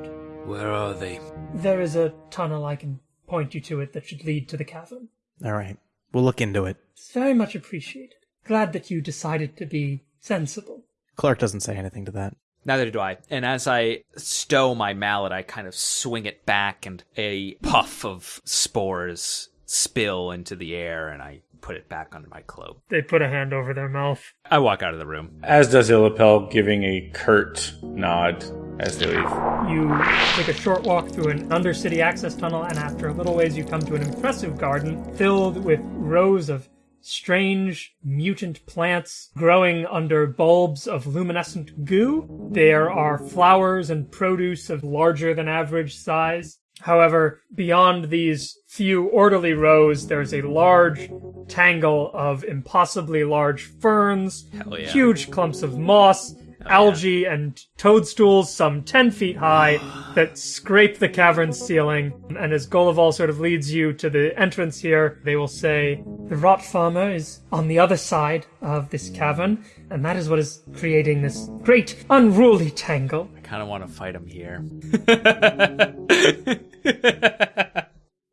Where are they? There is a tunnel I can point you to it that should lead to the cavern. All right. We'll look into it. It's very much appreciated. Glad that you decided to be sensible. Clork doesn't say anything to that. Neither do I. And as I stow my mallet, I kind of swing it back, and a puff of spores spill into the air, and I put it back under my cloak. They put a hand over their mouth. I walk out of the room. As does Illapel, giving a curt nod as they leave. You take a short walk through an undercity access tunnel, and after a little ways, you come to an impressive garden filled with rows of strange mutant plants growing under bulbs of luminescent goo. There are flowers and produce of larger than average size. However, beyond these few orderly rows, there's a large tangle of impossibly large ferns, yeah. huge clumps of moss, Oh, algae, and toadstools some 10 feet high that scrape the cavern oh. ceiling. And as Golival sort of leads you to the entrance here, they will say, The rot farmer is on the other side of this cavern, and that is what is creating this great unruly tangle. I kind of want to fight him here. [LAUGHS]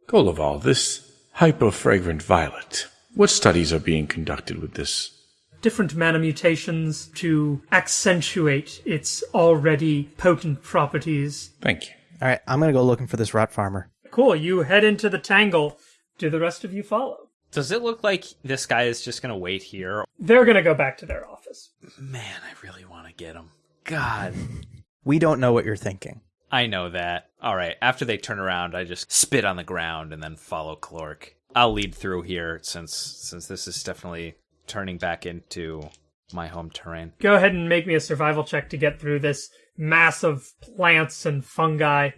Goloval, this hyperfragrant violet. What studies are being conducted with this? Different mana mutations to accentuate its already potent properties. Thank you. All right. I'm going to go looking for this rot farmer. Cool, you head into the tangle. Do the rest of you follow? Does it look like this guy is just going to wait here? They're gonna go back to their office. Man, I really want to get him. God. [LAUGHS] We don't know what you're thinking. I know that. All right. After they turn around, I just spit on the ground and then follow Clork. I'll lead through here since since this is definitely turning back into my home terrain. Go ahead and make me a survival check to get through this mass of plants and fungi.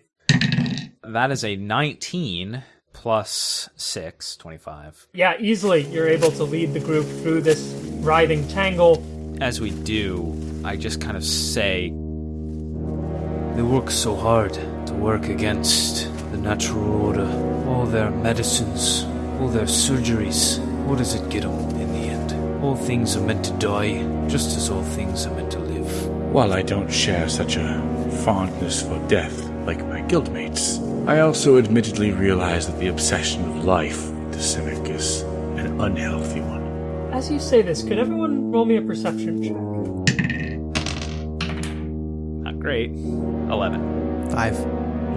That is a 19 plus 6, 25. Yeah, easily you're able to lead the group through this writhing tangle. As we do, I just kind of say, They work so hard to work against the natural order. All their medicines, all their surgeries. What does it get them in the end? All things are meant to die, just as all things are meant to live. While I don't share such a fondness for death like my guildmates, I also admittedly realize that the obsession of life to Simic is an unhealthy one. As you say this, could everyone roll me a perception check? not great. 11. Five.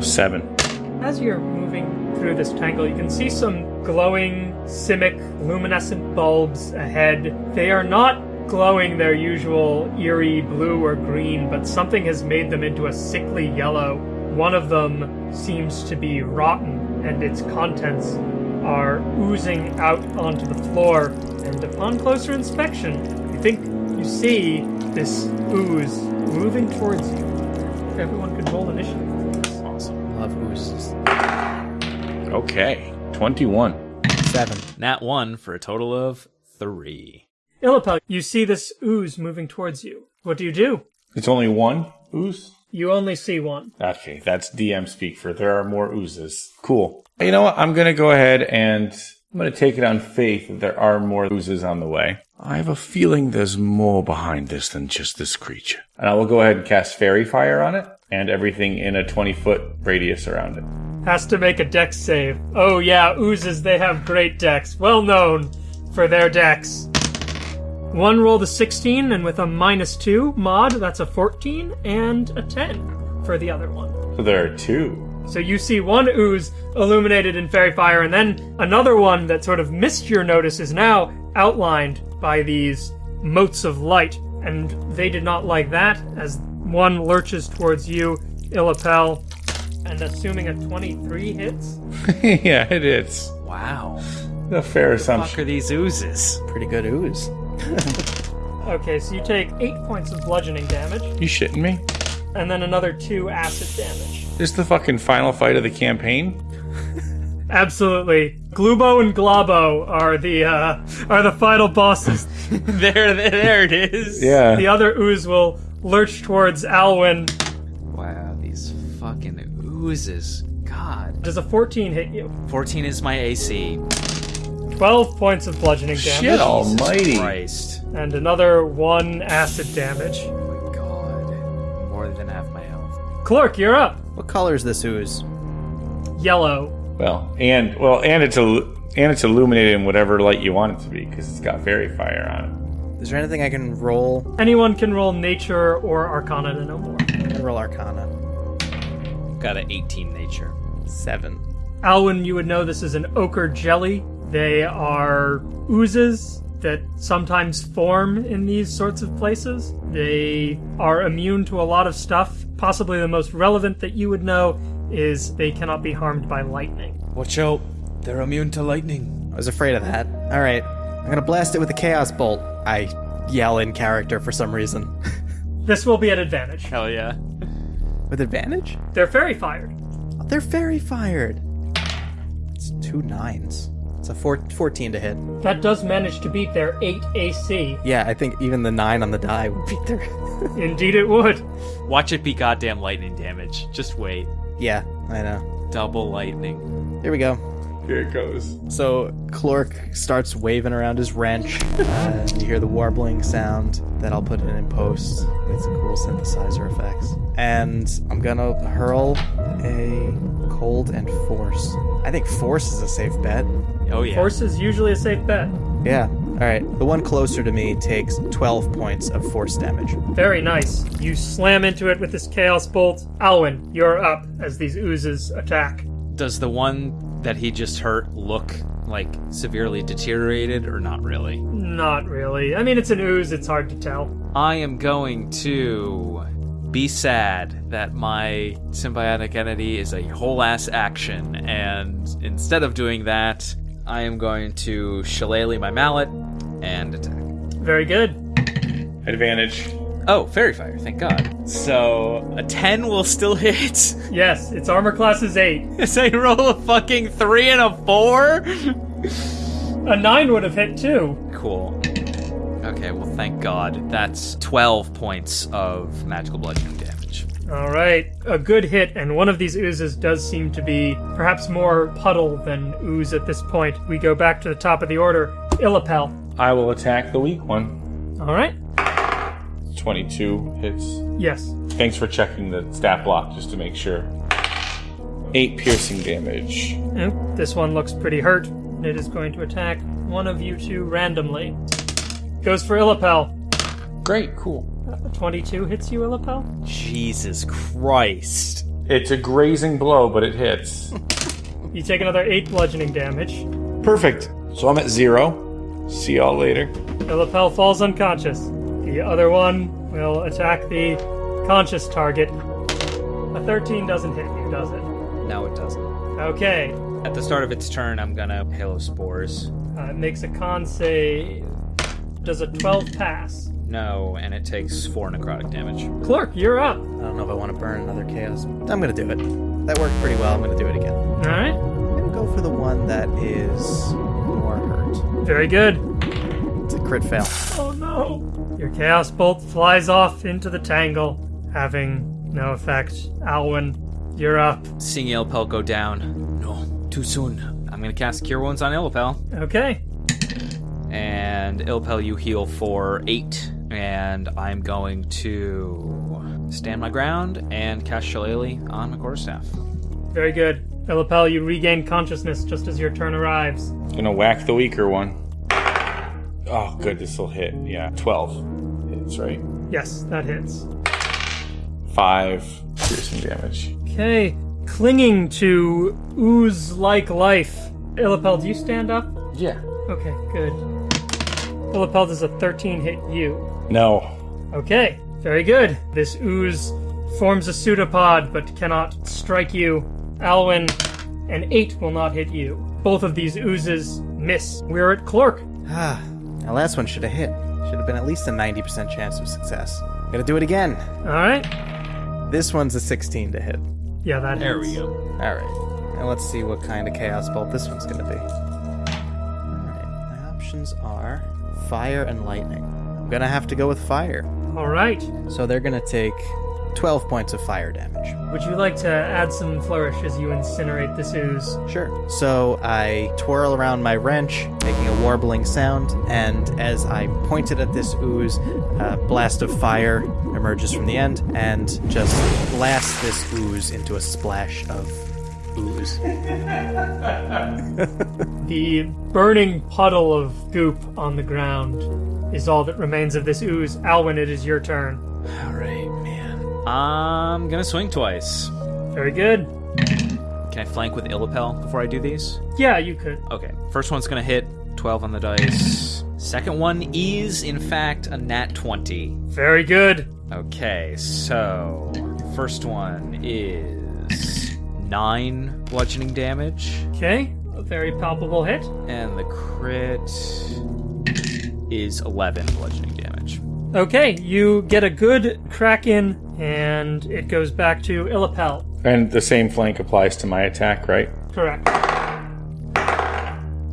Seven. As you're moving through this tangle, you can see some glowing, simic, luminescent bulbs ahead. They are not glowing their usual eerie blue or green, but something has made them into a sickly yellow. One of them seems to be rotten, and its contents are oozing out onto the floor. And upon closer inspection, you think you see this ooze moving towards you. Everyone could roll initiative. Awesome. Love oozes. Okay. 21. Seven. Nat 1 for a total of 3. Illapel, you see this ooze moving towards you. What do you do? It's only one ooze? You only see one. Okay, that's DM speak for there are more oozes. Cool. You know what? I'm going to go ahead and I'm going to take it on faith that there are more oozes on the way. I have a feeling there's more behind this than just this creature. And I will go ahead and cast Faerie Fire on it and everything in a 20 foot radius around it. Has to make a dex save. Oh yeah, oozes, they have great decks. Well known for their decks. One roll a 16, and with a minus 2 mod, that's a 14, and a 10 for the other one. So there are two. So you see one ooze illuminated in faerie fire, and then another one that sort of missed your notice is now outlined by these motes of light. And they did not like that, as one lurches towards you, Illapel, and assuming a 23 hits. [LAUGHS] yeah, it is. Wow. A fair assumption. Fuck are these oozes? Pretty good ooze. [LAUGHS] Okay, so you take 8 points of bludgeoning damage, You shitting me? and then another 2 acid damage. This is the fucking final fight of the campaign? [LAUGHS] Absolutely. Glubo and Globo are the uh, are the final bosses. there, there, there it is. Yeah. The other ooze will lurch towards Alwyn. Wow, these fucking oozes. God. Does a 14 hit you? 14 is my AC. 12 points of bludgeoning damage. Shit almighty. Christ. And another 1 acid damage. Oh my god. More than half my health. Clork, you're up. What color is this ooze? Yellow. Well, and well, and it's a and it's illuminated in whatever light you want it to be because it's got faerie fire on Is there anything I can roll? Anyone can roll nature or arcana to know more. I'm gonna roll Arcana. Got an 18 nature. Seven. Alwyn, you would know this is an ochre jelly. They are oozes that sometimes form in these sorts of places. They are immune to a lot of stuff. Possibly the most relevant that you would know is they cannot be harmed by lightning. Watch out. They're immune to lightning. I was afraid of that. All right, I'm gonna blast it with a chaos bolt. I yell in character for some reason. This will be an advantage. Hell yeah. with advantage? They're fairy fired. They're fairy fired. It's two nines. It's a four, 14 to hit. That does manage to beat their 8 AC. Yeah, I think even the nine on the die would beat their. [LAUGHS] [LAUGHS] Indeed, it would. Watch it be goddamn lightning damage. Just wait. yeah, I know. Double lightning. Here we go. Here it goes. So Clork starts waving around his wrench. [LAUGHS] Uh, you hear the warbling sound that I'll put in in post with some cool synthesizer effects. And I'm gonna hurl a cold and force. I think force is a safe bet. Oh yeah. Force is usually a safe bet. Yeah. All right. The one closer to me takes 12 points of force damage. Very nice. You slam into it with this chaos bolt. Alwyn, you're up as these oozes attack. Does the one that he just hurt look like severely deteriorated or not really? Not really. I mean, it's an ooze, it's hard to tell. I am going to be sad that my symbiotic entity is a whole ass action, and instead of doing that, I am going to shillelagh my mallet and attack. Very good. Advantage. Oh, faerie fire! Thank God. So a ten will still hit. [LAUGHS] Yes, its armor class is 8. [LAUGHS] As I roll a fucking three and a four. A 9 would have hit too. Cool. Okay, well, thank God. That's 12 points of magical bludgeoning damage. All right, a good hit, and one of these oozes does seem to be perhaps more puddle than ooze at this point. We go back to the top of the order. Illapel. I will attack the weak one. All right. 22 hits. Yes. Thanks for checking the stat block just to make sure. 8 piercing damage. Oh, this one looks pretty hurt. It is going to attack one of you two randomly. Goes for Illapel. Great, cool. Uh, 22 hits you, Illapel? Jesus Christ. It's a grazing blow, but it hits. [LAUGHS] You take another 8 bludgeoning damage. Perfect. So I'm at zero. See y'all later. Illapel falls unconscious. The other one will attack the conscious target. A 13 doesn't hit you, does it? No, it doesn't. Okay. At the start of its turn, I'm gonna Halo Spores. Uh, it makes a con save. Does a 12 pass? No, and it takes 4 necrotic damage. Clork, you're up. I don't know if I want to burn another chaos. I'm gonna do it. That worked pretty well. I'm gonna do it again. All right. I'm gonna go for the one that is more hurt. Very good. It's a crit fail. Oh no. Your Chaos Bolt flies off into the tangle, having no effect. Alwyn, you're up. Seeing Illapel go down. No, too soon. I'm gonna cast Cure Wounds on Illapel. Okay. And Illapel, you heal for 8. And I'm going to stand my ground and cast Shillelagh on my quarterstaff. Very good. Illapel, you regain consciousness just as your turn arrives. Gonna whack the weaker one. Oh, good. This will hit. Yeah, 12 hits, right? Yes, that hits. 5 piercing damage. Okay. Clinging to ooze like life. Illapel, do you stand up? Yeah. Okay, good. Illapel, does a 13 hit you? No. Okay, very good. This ooze forms a pseudopod but cannot strike you. Alwyn, an 8 will not hit you. Both of these oozes miss. We're at Clork. Ah, that last one should have hit. Should have been at least a 90% chance of success. Gotta do it again. Alright. This one's a 16 to hit. Yeah, that There we go. Alright. Now let's see what kind of chaos bolt this one's gonna be. Alright, my options are fire and lightning. I'm gonna have to go with fire. Alright. So they're gonna take 12 points of fire damage. Would you like to add some flourish as you incinerate this ooze? Sure. So I twirl around my wrench, making a warbling sound, and as I pointed at this ooze, a blast of fire emerges from the end and just blasts this ooze into a splash of ooze. [LAUGHS] [LAUGHS] The burning puddle of goop on the ground is all that remains of this ooze. Alwyn, it is your turn. Alright, man. I'm gonna swing twice. Very good. Can I flank with Illapel before I do these? Yeah, you could. Okay. First one's gonna hit. 12 on the dice. Second one is, in fact, a nat 20. Very good. Okay, so. First one is 9 bludgeoning damage. Okay, a very palpable hit. And the crit is 11 bludgeoning damage. Okay, you get a good crack in, and it goes back to Illapel. And the same flank applies to my attack, right? Correct.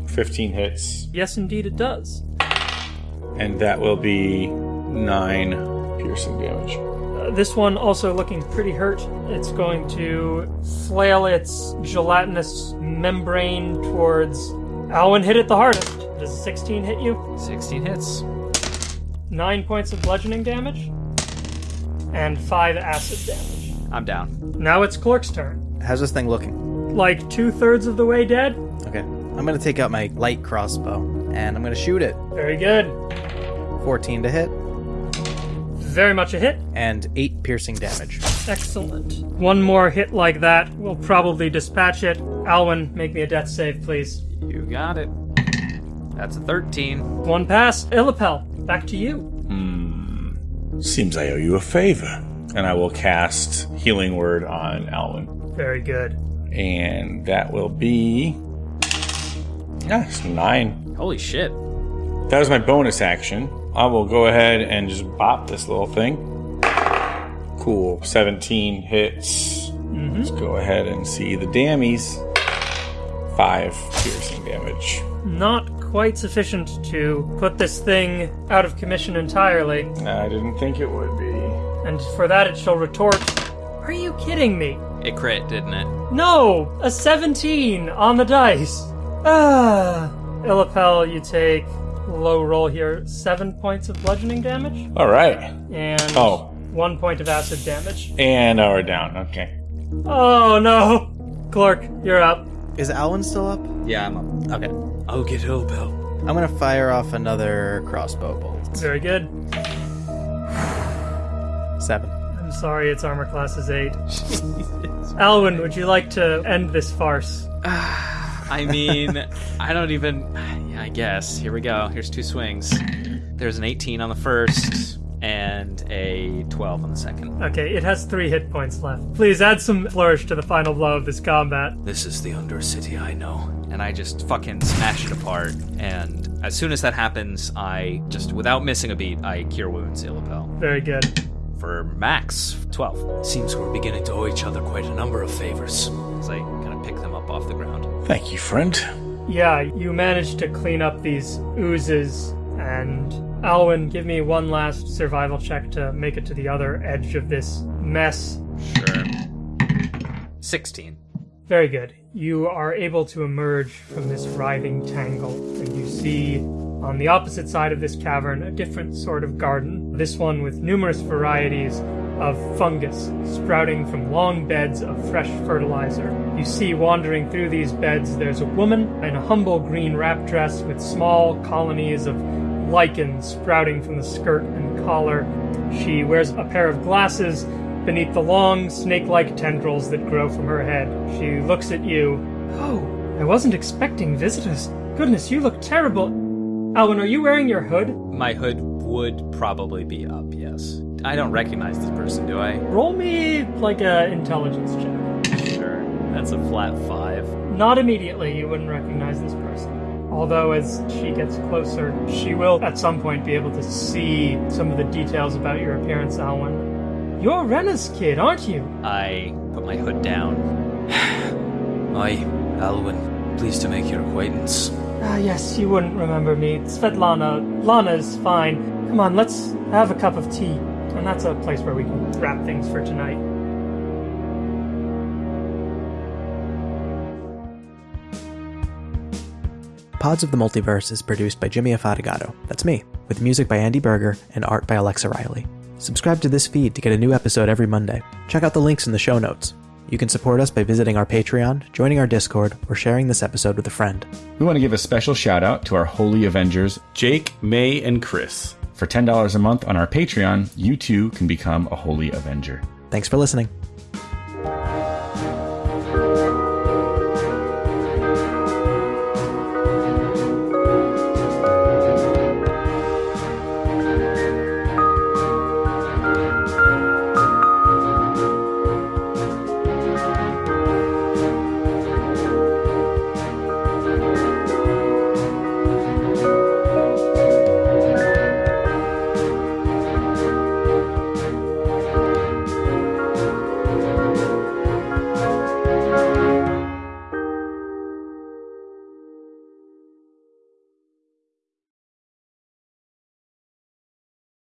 15 hits. Yes, indeed, it does. And that will be 9 piercing damage. Uh, this one also looking pretty hurt. It's going to flail its gelatinous membrane towards Alwyn. Hit it the hardest. Does 16 hit you? 16 hits. Nine points of bludgeoning damage, and five acid damage. I'm down. Now it's Clork's turn. How's this thing looking? Like two thirds of the way dead. Okay. I'm gonna take out my light crossbow and I'm gonna shoot it. Very good. 14 to hit Very much a hit. and 8 piercing damage. Excellent. One more hit like that will probably dispatch it. Alwyn, make me a death save, please. You got it. That's a 13. One pass. Illapel, back to you. Hmm. Seems I owe you a favor. and I will cast Healing Word on Alwyn. Very good. And that will be. Yeah, it's nine. Holy shit. That was my bonus action. I will go ahead and just bop this little thing. Cool. 17 hits. Let's go ahead and see the dammies. Five piercing damage. Not quite sufficient to put this thing out of commission entirely, I didn't think it would be. and for that it shall retort, Are you kidding me? It crit, didn't it? No! A 17 on the dice! Ah! Illapel, you take low roll here, 7 points of bludgeoning damage, All right. and Oh. 1 point of acid damage. And now we're down. Okay. Oh no! Clork, you're up. Is Alwyn still up? Yeah, I'm up. Okay. I'll get Ilbel. I'm gonna fire off another crossbow bolt. Very good. Seven. I'm sorry, its armor class is 8. [LAUGHS] [LAUGHS] Alwyn, would you like to end this farce? [SIGHS] I mean, I don't even. [SIGHS] Yeah, I guess. Here we go. Here's two swings. There's an 18 on the first and a 12 on the second. Okay, it has 3 hit points left. Please add some flourish to the final blow of this combat. This is the Undercity I know. And I just fucking smash it apart. And as soon as that happens, I just, without missing a beat, I cure wounds Illapel. Very good. For max 12. Seems we're beginning to owe each other quite a number of favors. As I kind of pick them up off the ground. Thank you, friend. Yeah, you managed to clean up these oozes, and Alwyn, give me one last survival check to make it to the other edge of this mess. Sure. 16. Very good. You are able to emerge from this writhing tangle, and you see on the opposite side of this cavern a different sort of garden. This one with numerous varieties of fungus sprouting from long beds of fresh fertilizer. You see wandering through these beds there's a woman in a humble green wrap dress with small colonies of lichen sprouting from the skirt and collar. She wears a pair of glasses beneath the long, snake like tendrils that grow from her head. She looks at you. Oh, I wasn't expecting visitors. Goodness, you look terrible. Alwyn, are you wearing your hood? My hood would probably be up, yes. I don't recognize this person, do I? Roll me like a intelligence check. Sure. That's a flat five. Not immediately, you wouldn't recognize this person. Although, as she gets closer, she will at some point be able to see some of the details about your appearance, Alwyn. You're Rena's kid, aren't you? I put my hood down. [SIGHS] I, Alwyn, pleased to make your acquaintance. Ah, yes, you wouldn't remember me. Svetlana. Lana's fine. Come on, let's have a cup of tea. And that's a place where we can wrap things for tonight. Pods of the Multiverse is produced by Jimmy Afatigato. That's me, with music by Andy Berger and art by Alexa Riley. Subscribe to this feed to get a new episode every Monday. Check out the links in the show notes. You can support us by visiting our Patreon, joining our Discord, or sharing this episode with a friend. We want to give a special shout out to our Holy Avengers. Jake, May, and Chris. For $10 a month on our Patreon, you too can become a Holy Avenger. Thanks for listening.